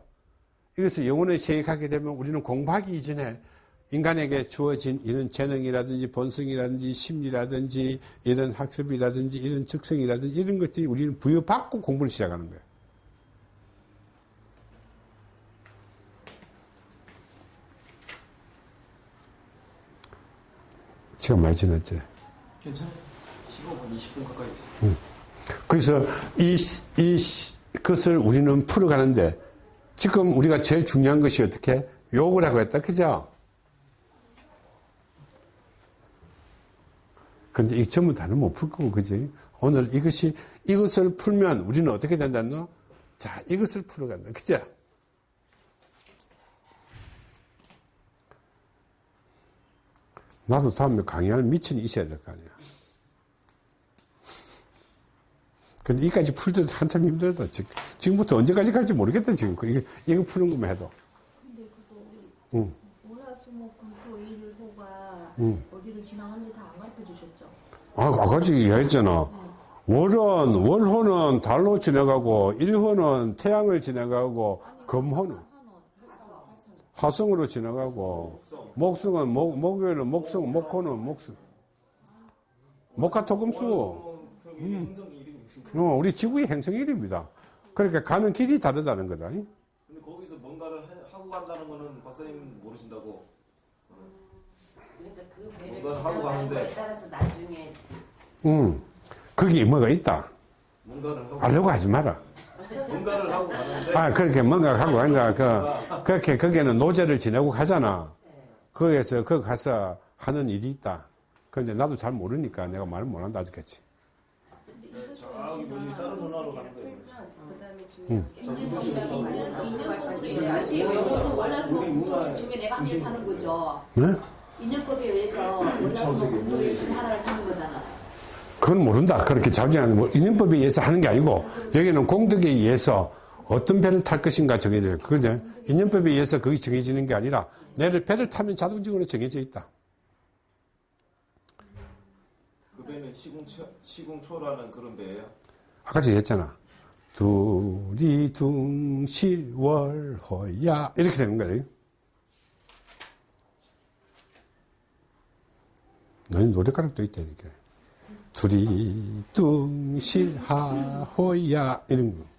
이것을 영혼의 세계 가게 되면 우리는 공부하기 이전에 인간에게 주어진 이런 재능이라든지 본성이라든지 심리라든지 이런 학습이라든지 이런 적성이라든지 이런 것들이 우리는 부여받고 공부를 시작하는 거예요. 시간 많이 지났지? 괜찮아요. 15분, 20분 가까이 있어요. 그래서 이, 이, 것을 우리는 풀어가는데 지금 우리가 제일 중요한 것이 어떻게? 욕을 하고 했다. 그죠? 근데 이 전부 다는 못 풀 거고, 그지? 오늘 이것이, 이것을 풀면 우리는 어떻게 된다노? 자, 이것을 풀어간다. 그죠? 나도 다음에 강의할 미천이 있어야 될 거 아니야. 근데 이까지 풀 때도 한참 힘들다. 지금, 지금부터 언제까지 갈지 모르겠다, 지금. 이거, 이거 푸는 것만 해도. 근데 그거 응. 월화수목금토 일호가 응. 어디로 지나가는지 다 안 가르쳐 주셨죠? 아, 아까 지 얘기했잖아. 월은, 월호는 달로 지나가고, 일호는 태양을 지나가고, 금호는 한원, 화성, 화성으로 지나가고, 목성은, 목, 목요일은 목성, 목호는 목성. 목화토금수. 무슨 어, 우리 지구의 행성 이름입니다. 그러니까 가는 길이 다르다는 거다. 잉? 근데 거기서 뭔가를 해- 하고 간다는 거는 박사님 모르신다고. 그러니까 그 배를 뭔가 하고 가는데. 따라서 나중에 응. 거기 뭐가 있다. 뭔가를 하고 알려고 하지 마라. 뭔가를 하고 가는데 아, 그렇게 뭔가 하고 간다. 그, 그렇게 거기에는 노제를 지내고 가잖아. 거기에서 거기 가서 하는 일이 있다. 근데 나도 잘 모르니까 내가 말을 못 한다 하겠지. 네? 인연법에 의해서 하나를 거잖아. 그건 모른다. 그렇게 자주 하는 뭐 인연법에 의해서 하는 게 아니고 여기는 공덕에 의해서 어떤 배를 탈 것인가 정해져. 그죠? 인연법에 의해서 그게 정해지는 게 아니라 내를 배를 타면 자동적으로 정해져 있다. 그 배는 시궁초, 시궁초라는 그런 배예요. 아까 제가 했잖아. 둘이 둥실월호야 이렇게 되는 거예요. 너희 노래가락도 있다 이렇게. 둘이 둥실하호야 이런 거.